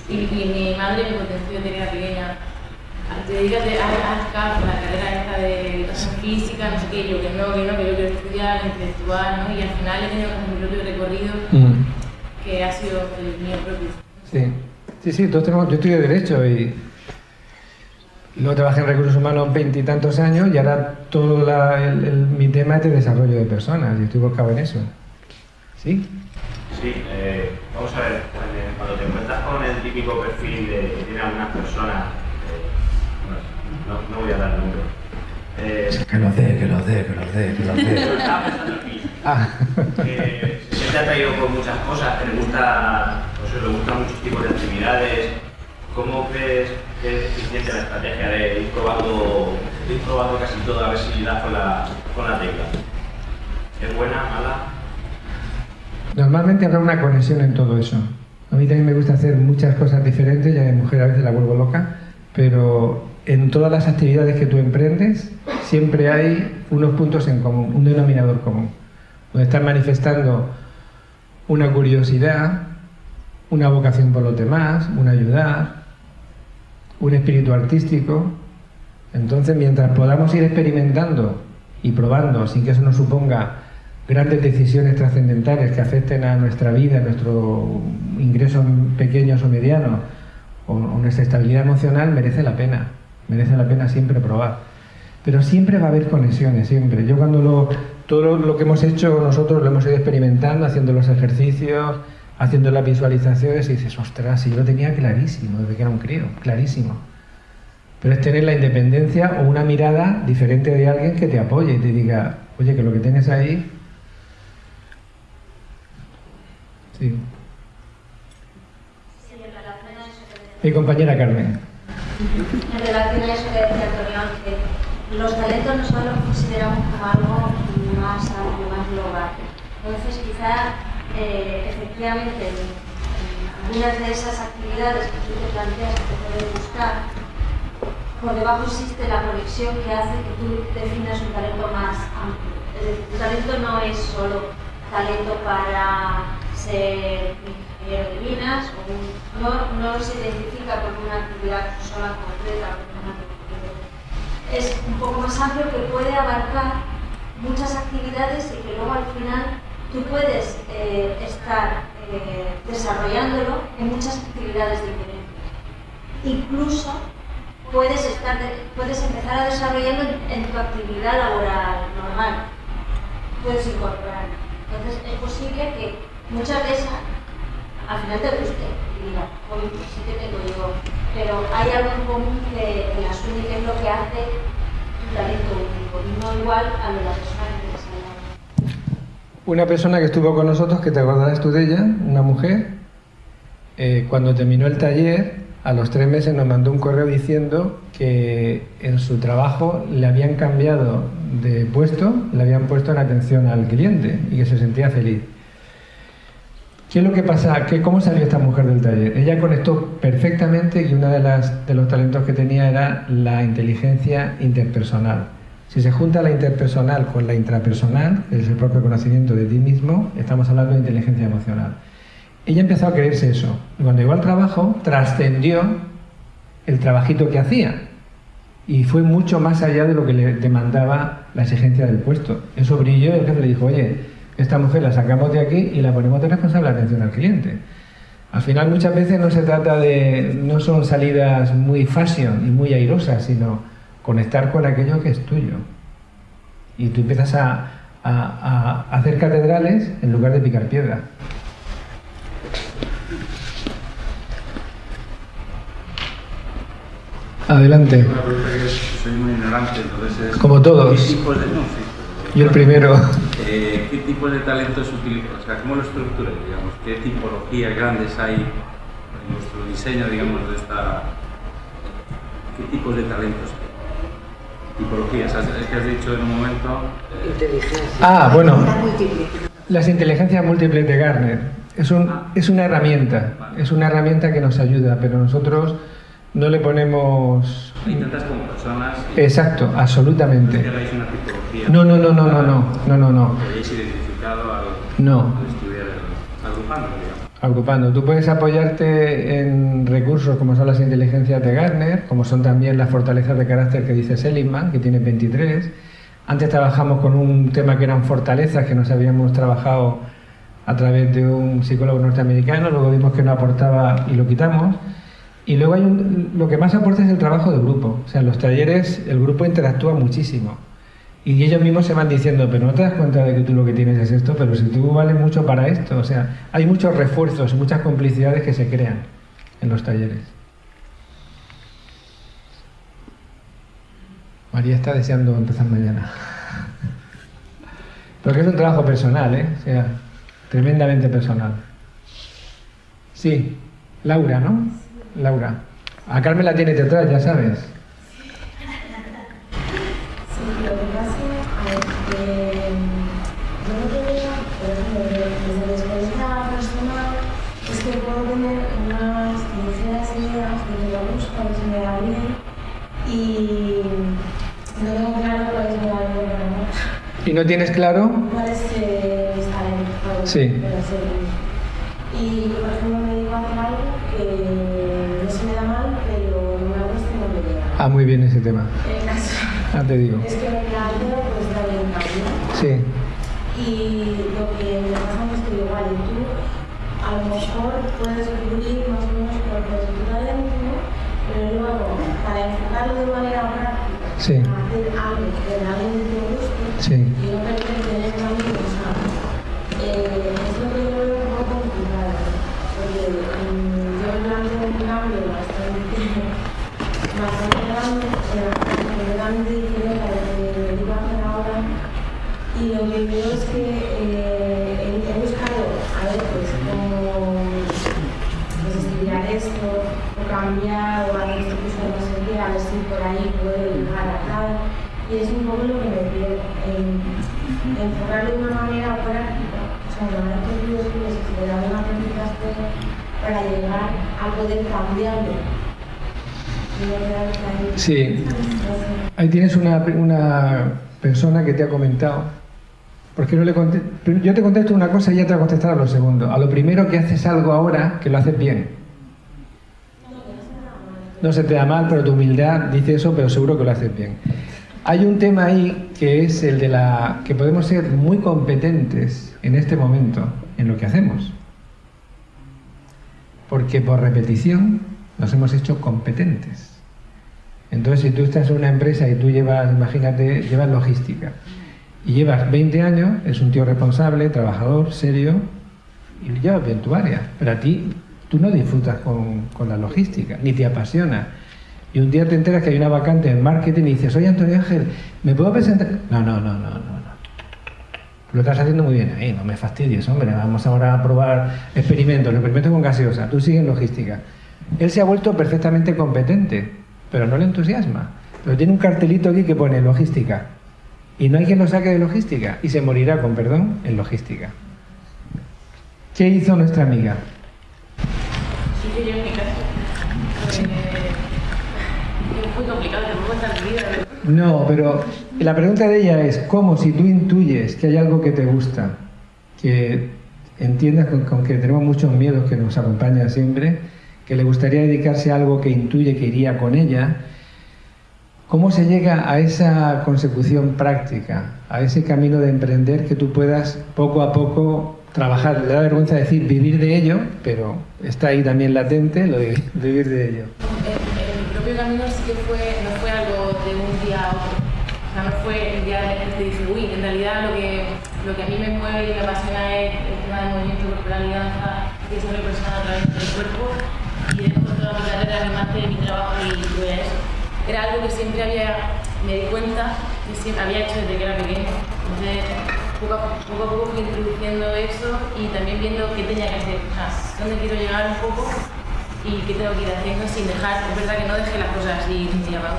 Y, y mi madre me potenció que era pequeña. Te dedicas a, la carrera esta de educación física, no sé qué, yo que no, que no, que yo quiero estudiar, intelectual, ¿no? Y al final he tenido mi propio recorrido, Mm. que ha sido el mío propio. sí, sí, sí, todos tenemos, yo estudié Derecho y luego trabajé en Recursos Humanos veintitantos años y ahora todo la- el- el- mi tema es de desarrollo de personas y estoy volcado en eso. ¿Sí? Sí, eh, vamos a ver, cuando te encuentras con el típico perfil de, que tiene algunas personas, no, no voy a dar números. Eh, Que lo dé, que lo dé, que lo dé, que lo estaba pensando mí, Ah, que se siente atraído por muchas cosas, que le gusta, pues, le gustan muchos tipos de actividades. ¿Cómo crees que es eficiente la estrategia de ir probando, ir probando casi todo a ver si das con la, con la tecla? ¿Es buena, mala? Normalmente habrá una conexión en todo eso. A mí también me gusta hacer muchas cosas diferentes, ya de mujer a veces la vuelvo loca, pero en todas las actividades que tú emprendes siempre hay unos puntos en común, un denominador común, donde estás manifestando una curiosidad, una vocación por los demás, un ayudar, un espíritu artístico. Entonces, mientras podamos ir experimentando y probando sin que eso nos suponga grandes decisiones trascendentales que afecten a nuestra vida, a nuestro ingreso pequeños o medianos, o nuestra estabilidad emocional, merece la pena. Merece la pena siempre probar. Pero siempre va a haber conexiones, siempre. Yo cuando lo, todo lo, que hemos hecho nosotros lo hemos ido experimentando, haciendo los ejercicios, haciendo las visualizaciones y dices, ostras, si yo lo tenía clarísimo desde que era un crío, clarísimo. Pero es tener la independencia o una mirada diferente de alguien que te apoye y te diga, oye, que lo que tienes ahí... Sí. Mi compañera Carmen. En relación a eso que decía Antonio Ángel, los talentos nosotros los consideramos como algo más amplio, más global. Entonces, quizá eh, efectivamente en, algunas de esas actividades que tú te planteas que te puedes buscar, por debajo existe la conexión que hace que tú definas un talento más amplio. Es decir, tu talento no es solo talento para ser de minas, o no, no se identifica con una actividad sola concreta, es un poco más amplio que puede abarcar muchas actividades y que luego al final tú puedes eh, estar eh, desarrollándolo en muchas actividades diferentes. Incluso puedes, estar puedes empezar a desarrollarlo en, tu actividad laboral normal. Puedes incorporar. Entonces es posible que muchas veces al final te guste y diga, hoy sí que tengo yo. Pero hay algo en común que, en la suya que es lo que hace tu talento único, no igual a lo de la persona que una persona que estuvo con nosotros, que te acordarás tú de ella, una mujer, eh, cuando terminó el taller, a los tres meses nos mandó un correo diciendo que en su trabajo le habían cambiado de puesto, le habían puesto en atención al cliente y que se sentía feliz. ¿Qué es lo que pasa? ¿Qué, ¿Cómo salió esta mujer del taller? Ella conectó perfectamente y uno de, de los talentos que tenía era la inteligencia interpersonal. Si se junta la interpersonal con la intrapersonal, que es el propio conocimiento de ti mismo, estamos hablando de inteligencia emocional. Ella empezó a creerse eso. Y cuando llegó al trabajo, trascendió el trabajito que hacía. Y fue mucho más allá de lo que le demandaba la exigencia del puesto. Eso brilló y el jefe le dijo, oye, esta mujer la sacamos de aquí y la ponemos de responsable de atención al cliente. Al final muchas veces no se trata de, no son salidas muy fashion y muy airosas, sino conectar con aquello que es tuyo. Y tú empiezas a, hacer catedrales en lugar de picar piedra. Adelante. Soy muy ignorante, entonces Como todos. ¿Qué tipos de, no, Yo el primero. Eh, ¿Qué tipos de talentos utilizan? O sea, ¿cómo lo estructuran, digamos? ¿Qué tipologías grandes hay en vuestro diseño, digamos, de esta... ¿Qué tipos de talentos tipologías. Es que has dicho en un momento... Inteligencia. Ah, bueno. Las inteligencias múltiples de Garner. Es, un, es una herramienta, es una herramienta que nos ayuda, pero nosotros no le ponemos... Intentas como personas... Exacto, absolutamente. No. No, no, no, no, no, no, no, no, identificado al, no. agrupando, digamos agrupando. Tú puedes apoyarte en recursos como son las inteligencias de Gartner, como son también las fortalezas de carácter que dice Seligman, que tiene 23. Antes trabajamos con un tema que eran fortalezas que nos habíamos trabajado a través de un psicólogo norteamericano, luego vimos que no aportaba y lo quitamos. Y luego hay un, lo que más aporta es el trabajo de grupo. O sea, en los talleres el grupo interactúa muchísimo. Y ellos mismos se van diciendo, pero no te das cuenta de que tú lo que tienes es esto, pero si tú vales mucho para esto. O sea, hay muchos refuerzos, muchas complicidades que se crean en los talleres. María está deseando empezar mañana. Porque es un trabajo personal, ¿eh? O sea, tremendamente personal. Sí, Laura, ¿no? Laura. A Carmen la tienes detrás, ya sabes. Sí, lo que pasa es que mm, yo no tenía, por ejemplo, desde la experiencia personal, es que puedo tener unas ligeras ideas de que me gusta, que se me da bien, y no tengo claro cuál es mi valor ¿Y no tienes claro? Cuál es que está en Sí. Y Ah, muy bien ese tema. Caso ah, te digo. es que me pues. Sí. Y lo que me pasa es que igual tú a lo mejor puedes descubrir más o menos por qué es tu talento, pero luego para enfocarlo de manera práctica, sí. hacer algo que realmente te guste, Sí. Y no permite tener amigos, eh, es lo que yo veo un poco complicado, porque um, yo planteo un cambio bastante, bastante grande, completamente diferente a lo que me iba a hacer ahora, y lo que veo es que eh, he, buscado, a ver, pues, cómo pues, estudiar esto, o cambiar, o hacer esto que no sé qué, a ver si por ahí puedo llegar a tal y es un poco lo que me pierdo, en enfocarlo de una manera práctica, o sea, una vez que tú estudias y te dan una planificación para llegar a poder cambiarlo. Y no quedarme ahí. Sí, ahí tienes una, una persona que te ha comentado. Porque no le yo te contesto una cosa y ella te va a contestar a lo segundo. A lo primero que haces algo ahora, que lo haces bien. No se te da mal, pero tu humildad dice eso, pero seguro que lo haces bien. Hay un tema ahí que es el de la que podemos ser muy competentes en este momento en lo que hacemos. Porque por repetición nos hemos hecho competentes. Entonces, si tú estás en una empresa y tú llevas, imagínate, llevas logística y llevas 20 años, es un tío responsable, trabajador, serio y llevas bien tu área. Pero a ti, tú no disfrutas con, con la logística, ni te apasiona. Y un día te enteras que hay una vacante en marketing y dices, oye Antonio Ángel, ¿me puedo presentar? No, no, no, no, no. Lo estás haciendo muy bien ahí, no me fastidies, hombre. Vamos ahora a probar experimentos, experimentos con gaseosa. Tú sigues logística. Él se ha vuelto perfectamente competente, pero no le entusiasma. Pero tiene un cartelito aquí que pone logística. Y no hay quien lo saque de logística. Y se morirá, con perdón, en logística. ¿Qué hizo nuestra amiga? Sí, que yo en mi caso. Eh, es muy complicado. No, pero la pregunta de ella es, ¿cómo si tú intuyes que hay algo que te gusta, que entiendas con, con que tenemos muchos miedos que nos acompañan siempre, que le gustaría dedicarse a algo que intuye que iría con ella, ¿cómo se llega a esa consecución práctica, a ese camino de emprender que tú puedas poco a poco trabajar? Le da vergüenza decir vivir de ello, pero está ahí también latente lo de vivir de ello. En, en mi propio camino sí que fue, no fue algo de un día a otro. O sea, no fue el día en el que dije, uy, en realidad lo que, lo que a mí me mueve y me apasiona es el tema del movimiento corporal y danza, desarrollo personal a través del cuerpo. Toda mi carrera, mi máster, mi trabajo y eso. Era algo que siempre había, me di cuenta que siempre había hecho desde que era pequeña. Entonces, poco a poco, poco fui introduciendo eso y también viendo qué tenía que hacer, o sea, dónde quiero llegar un poco y qué tengo que ir haciendo sin dejar, es verdad que no dejé las cosas así otro.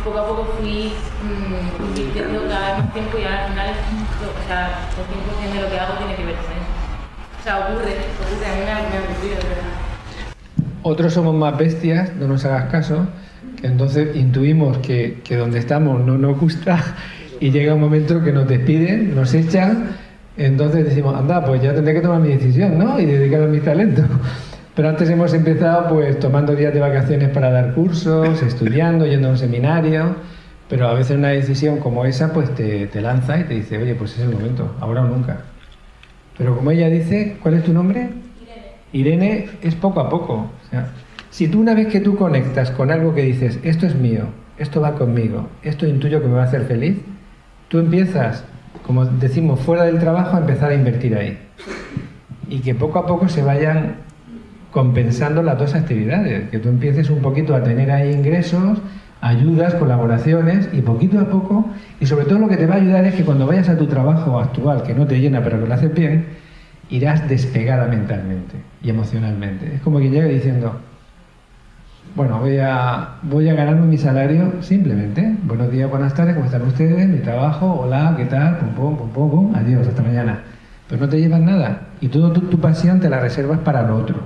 Poco a poco fui mm, invirtiendo cada vez más tiempo y ahora al final o sea, el 100% de lo que hago tiene que ver con eso. O sea, ocurre, ocurre, a mí me ha ocurrido, de verdad. Otros somos más bestias, no nos hagas caso, que entonces intuimos que, que donde estamos no nos gusta y llega un momento que nos despiden, nos echan, entonces decimos, anda, pues ya tendré que tomar mi decisión, ¿no? Y dedicarme a mi talento. Pero antes hemos empezado pues tomando días de vacaciones para dar cursos, estudiando, yendo a un seminario, pero a veces una decisión como esa pues te, te lanza y te dice, oye, pues es el momento, ahora o nunca. Pero como ella dice, ¿cuál es tu nombre? Irene es poco a poco. O sea, si tú una vez que tú conectas con algo que dices, esto es mío, esto va conmigo, esto intuyo que me va a hacer feliz, tú empiezas, como decimos, fuera del trabajo a empezar a invertir ahí. Y que poco a poco se vayan compensando las dos actividades, que tú empieces un poquito a tener ahí ingresos, ayudas, colaboraciones y poquito a poco, y sobre todo lo que te va a ayudar es que cuando vayas a tu trabajo actual, que no te llena pero que lo haces bien, irás despegada mentalmente y emocionalmente. Es como quien llega diciendo, bueno, voy a, voy a ganarme mi salario simplemente. Buenos días, buenas tardes, ¿cómo están ustedes? Mi trabajo, hola, ¿qué tal? Pum, pum, pum, pum, pum, adiós, hasta mañana. Pero no te llevas nada y toda tu, tu pasión te la reservas para lo otro.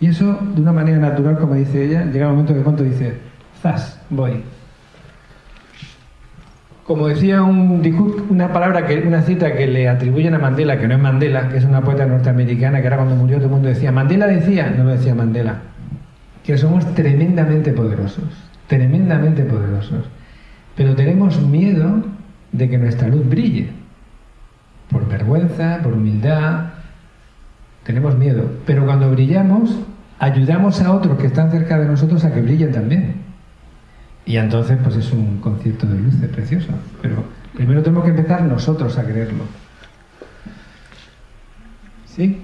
Y eso, de una manera natural, como dice ella, llega un momento que cuando dice, zas, voy. Como decía un, una palabra, una cita que le atribuyen a Mandela, que no es Mandela, que es una poeta norteamericana, que era cuando murió todo el mundo decía, Mandela decía, no lo decía Mandela, que somos tremendamente poderosos, tremendamente poderosos, pero tenemos miedo de que nuestra luz brille, por vergüenza, por humildad, tenemos miedo, pero cuando brillamos, ayudamos a otros que están cerca de nosotros a que brillen también. Y entonces, pues es un concierto de luces precioso. Pero primero tenemos que empezar nosotros a creerlo. ¿Sí?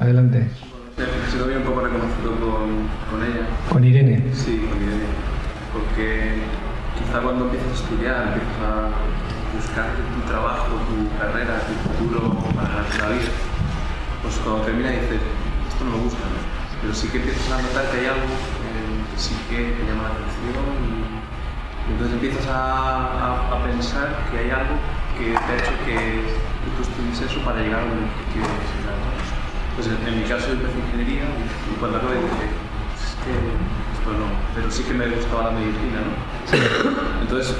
Adelante. Sido bien un poco reconocido con, con ella. Con Irene. Sí, con Irene. Porque quizá cuando empiezas a estudiar, empiezas a buscar tu trabajo, tu carrera, tu futuro para la vida, pues cuando termina dices, esto no me gusta, ¿no? Pero sí que empiezas a notar que hay algo sí que te llama la atención y entonces empiezas a, a, a pensar que hay algo que te ha hecho que tú estudies eso para llegar a llegar. ¿no? Pues en, en mi caso yo empecé ingeniería y cuando acabé dije, es que esto no, pero sí que me gustaba la medicina, ¿no? Entonces,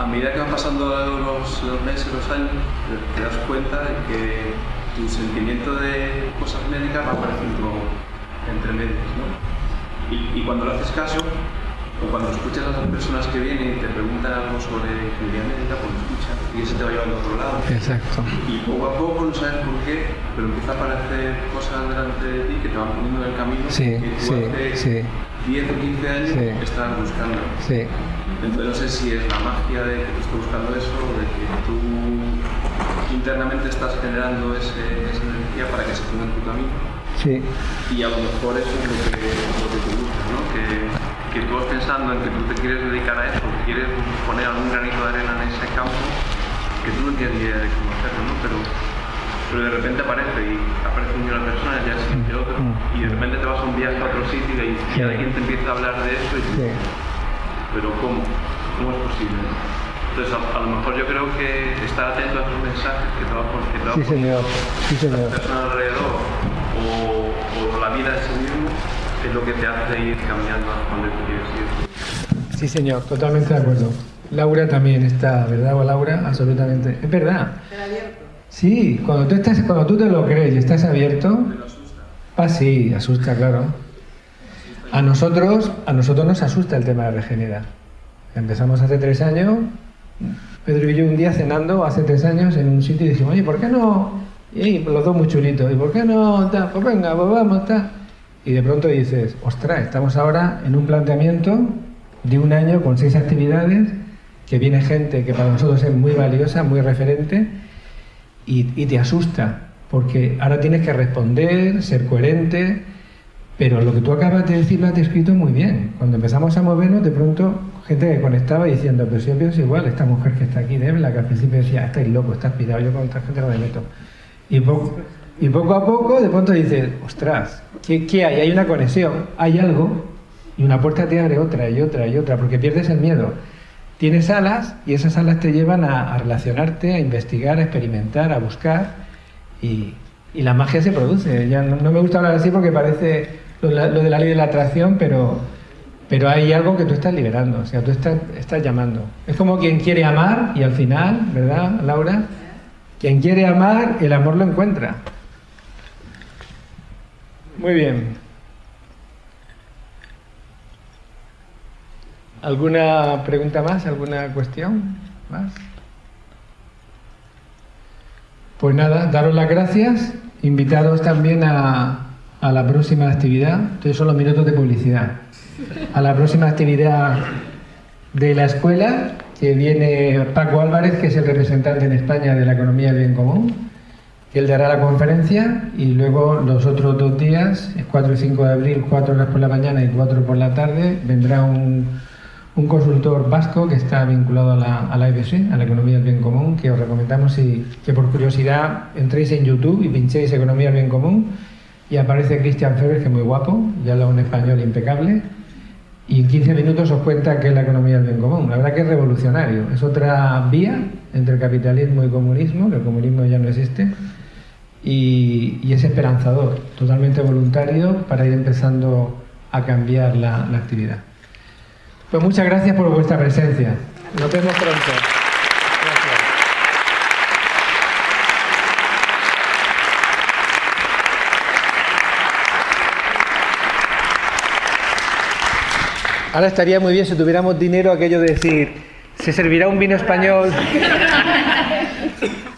a medida que van pasando los, los meses, los años, te, te das cuenta de que tu sentimiento de cosas médicas va apareciendo entre medias, ¿no? Y, y cuando le haces caso, o cuando escuchas a las personas que vienen y te preguntan algo sobre ingeniería médica, pues lo escuchas y ese te va llevando a otro lado. Exacto. Y poco a poco, no sabes por qué, pero empieza a aparecer cosas delante de ti que te van poniendo en el camino Sí, que tú sí, hace sí. 10 o 15 años estabas buscando. Sí. Entonces no sé si es la magia de que tú estás buscando eso o de que tú internamente estás generando ese- esa energía para que se ponga en tu camino. Sí. Y a lo mejor eso es lo que, lo que te gusta, ¿no? Que, que tú vas pensando en que tú te quieres dedicar a eso, que quieres poner algún granito de arena en ese campo, que tú no tienes idea de cómo hacerlo, ¿no? Pero, pero de repente aparece y aparece una persona, ya siguiente otro, Mm. y de repente te vas a un viaje a otro sitio y, y alguien te empieza a hablar de eso y tú, Sí. pero ¿cómo? ¿Cómo es posible? Entonces, a, a lo mejor yo creo que estar atento a esos mensajes que te va, pon- que te va Sí, señor. Sí, alrededor o, o la vida en sí mismo es lo que te hace ir cambiando a donde tú quieres ir. Sí, señor. Totalmente de acuerdo. Laura también está, ¿verdad, Laura? Absolutamente. Es verdad. Sí, cuando tú, estás, cuando tú te lo crees y estás abierto, ah, sí, asusta, claro. A nosotros, a nosotros nos asusta el tema de regenerar. Empezamos hace tres años, Pedro y yo un día cenando hace tres años en un sitio y dijimos, oye, ¿por qué no? Y los dos muy chulitos, ¿y por qué no? Pues venga, pues vamos, ta. Y de pronto dices, ostras, estamos ahora en un planteamiento de un año con seis actividades, que viene gente que para nosotros es muy valiosa, muy referente, y, y te asusta, porque ahora tienes que responder, ser coherente, pero lo que tú acabas de decir lo has descrito muy bien. Cuando empezamos a movernos, de pronto, gente que conectaba diciendo, pero si yo pienso igual, esta mujer que está aquí, Debla, que al principio decía, estáis locos, estás pillado, yo con esta gente no me meto. Y poco, y poco a poco, de pronto dices, ostras, ¿qué, qué hay? Hay una conexión, hay algo, y una puerta te abre otra y otra y otra, porque pierdes el miedo. Tienes alas y esas alas te llevan a, a relacionarte, a investigar, a experimentar, a buscar y, y la magia se produce. Ya no, no me gusta hablar así porque parece lo, lo de la ley de la atracción, pero, pero hay algo que tú estás liberando, o sea, tú estás, estás llamando. Es como quien quiere amar y al final, ¿verdad, Laura? Quien quiere amar, el amor lo encuentra. Muy bien. ¿Alguna pregunta más? ¿Alguna cuestión más? Pues nada, daros las gracias, invitaros también a, a la próxima actividad, estos son los minutos de publicidad, a la próxima actividad de la escuela, que viene Paco Álvarez, que es el representante en España de la economía del bien común, él dará la conferencia y luego los otros dos días, el 4 y 5 de abril, 4 horas por la mañana y 4 por la tarde, vendrá un, un consultor vasco que está vinculado a la, a la EBC, a la economía del bien común, que os recomendamos y, que por curiosidad entréis en YouTube y pinchéis economía del bien común y aparece Christian Feber, que es muy guapo, y habla un español impecable, y en 15 minutos os cuenta qué es la economía del bien común. La verdad que es revolucionario, es otra vía entre capitalismo y comunismo, que el comunismo ya no existe, y, y es esperanzador, totalmente voluntario para ir empezando a cambiar la, la actividad. Pues muchas gracias por vuestra presencia. Nos vemos pronto. Gracias. Ahora estaría muy bien si tuviéramos dinero aquello de decir, ¿se servirá un vino español?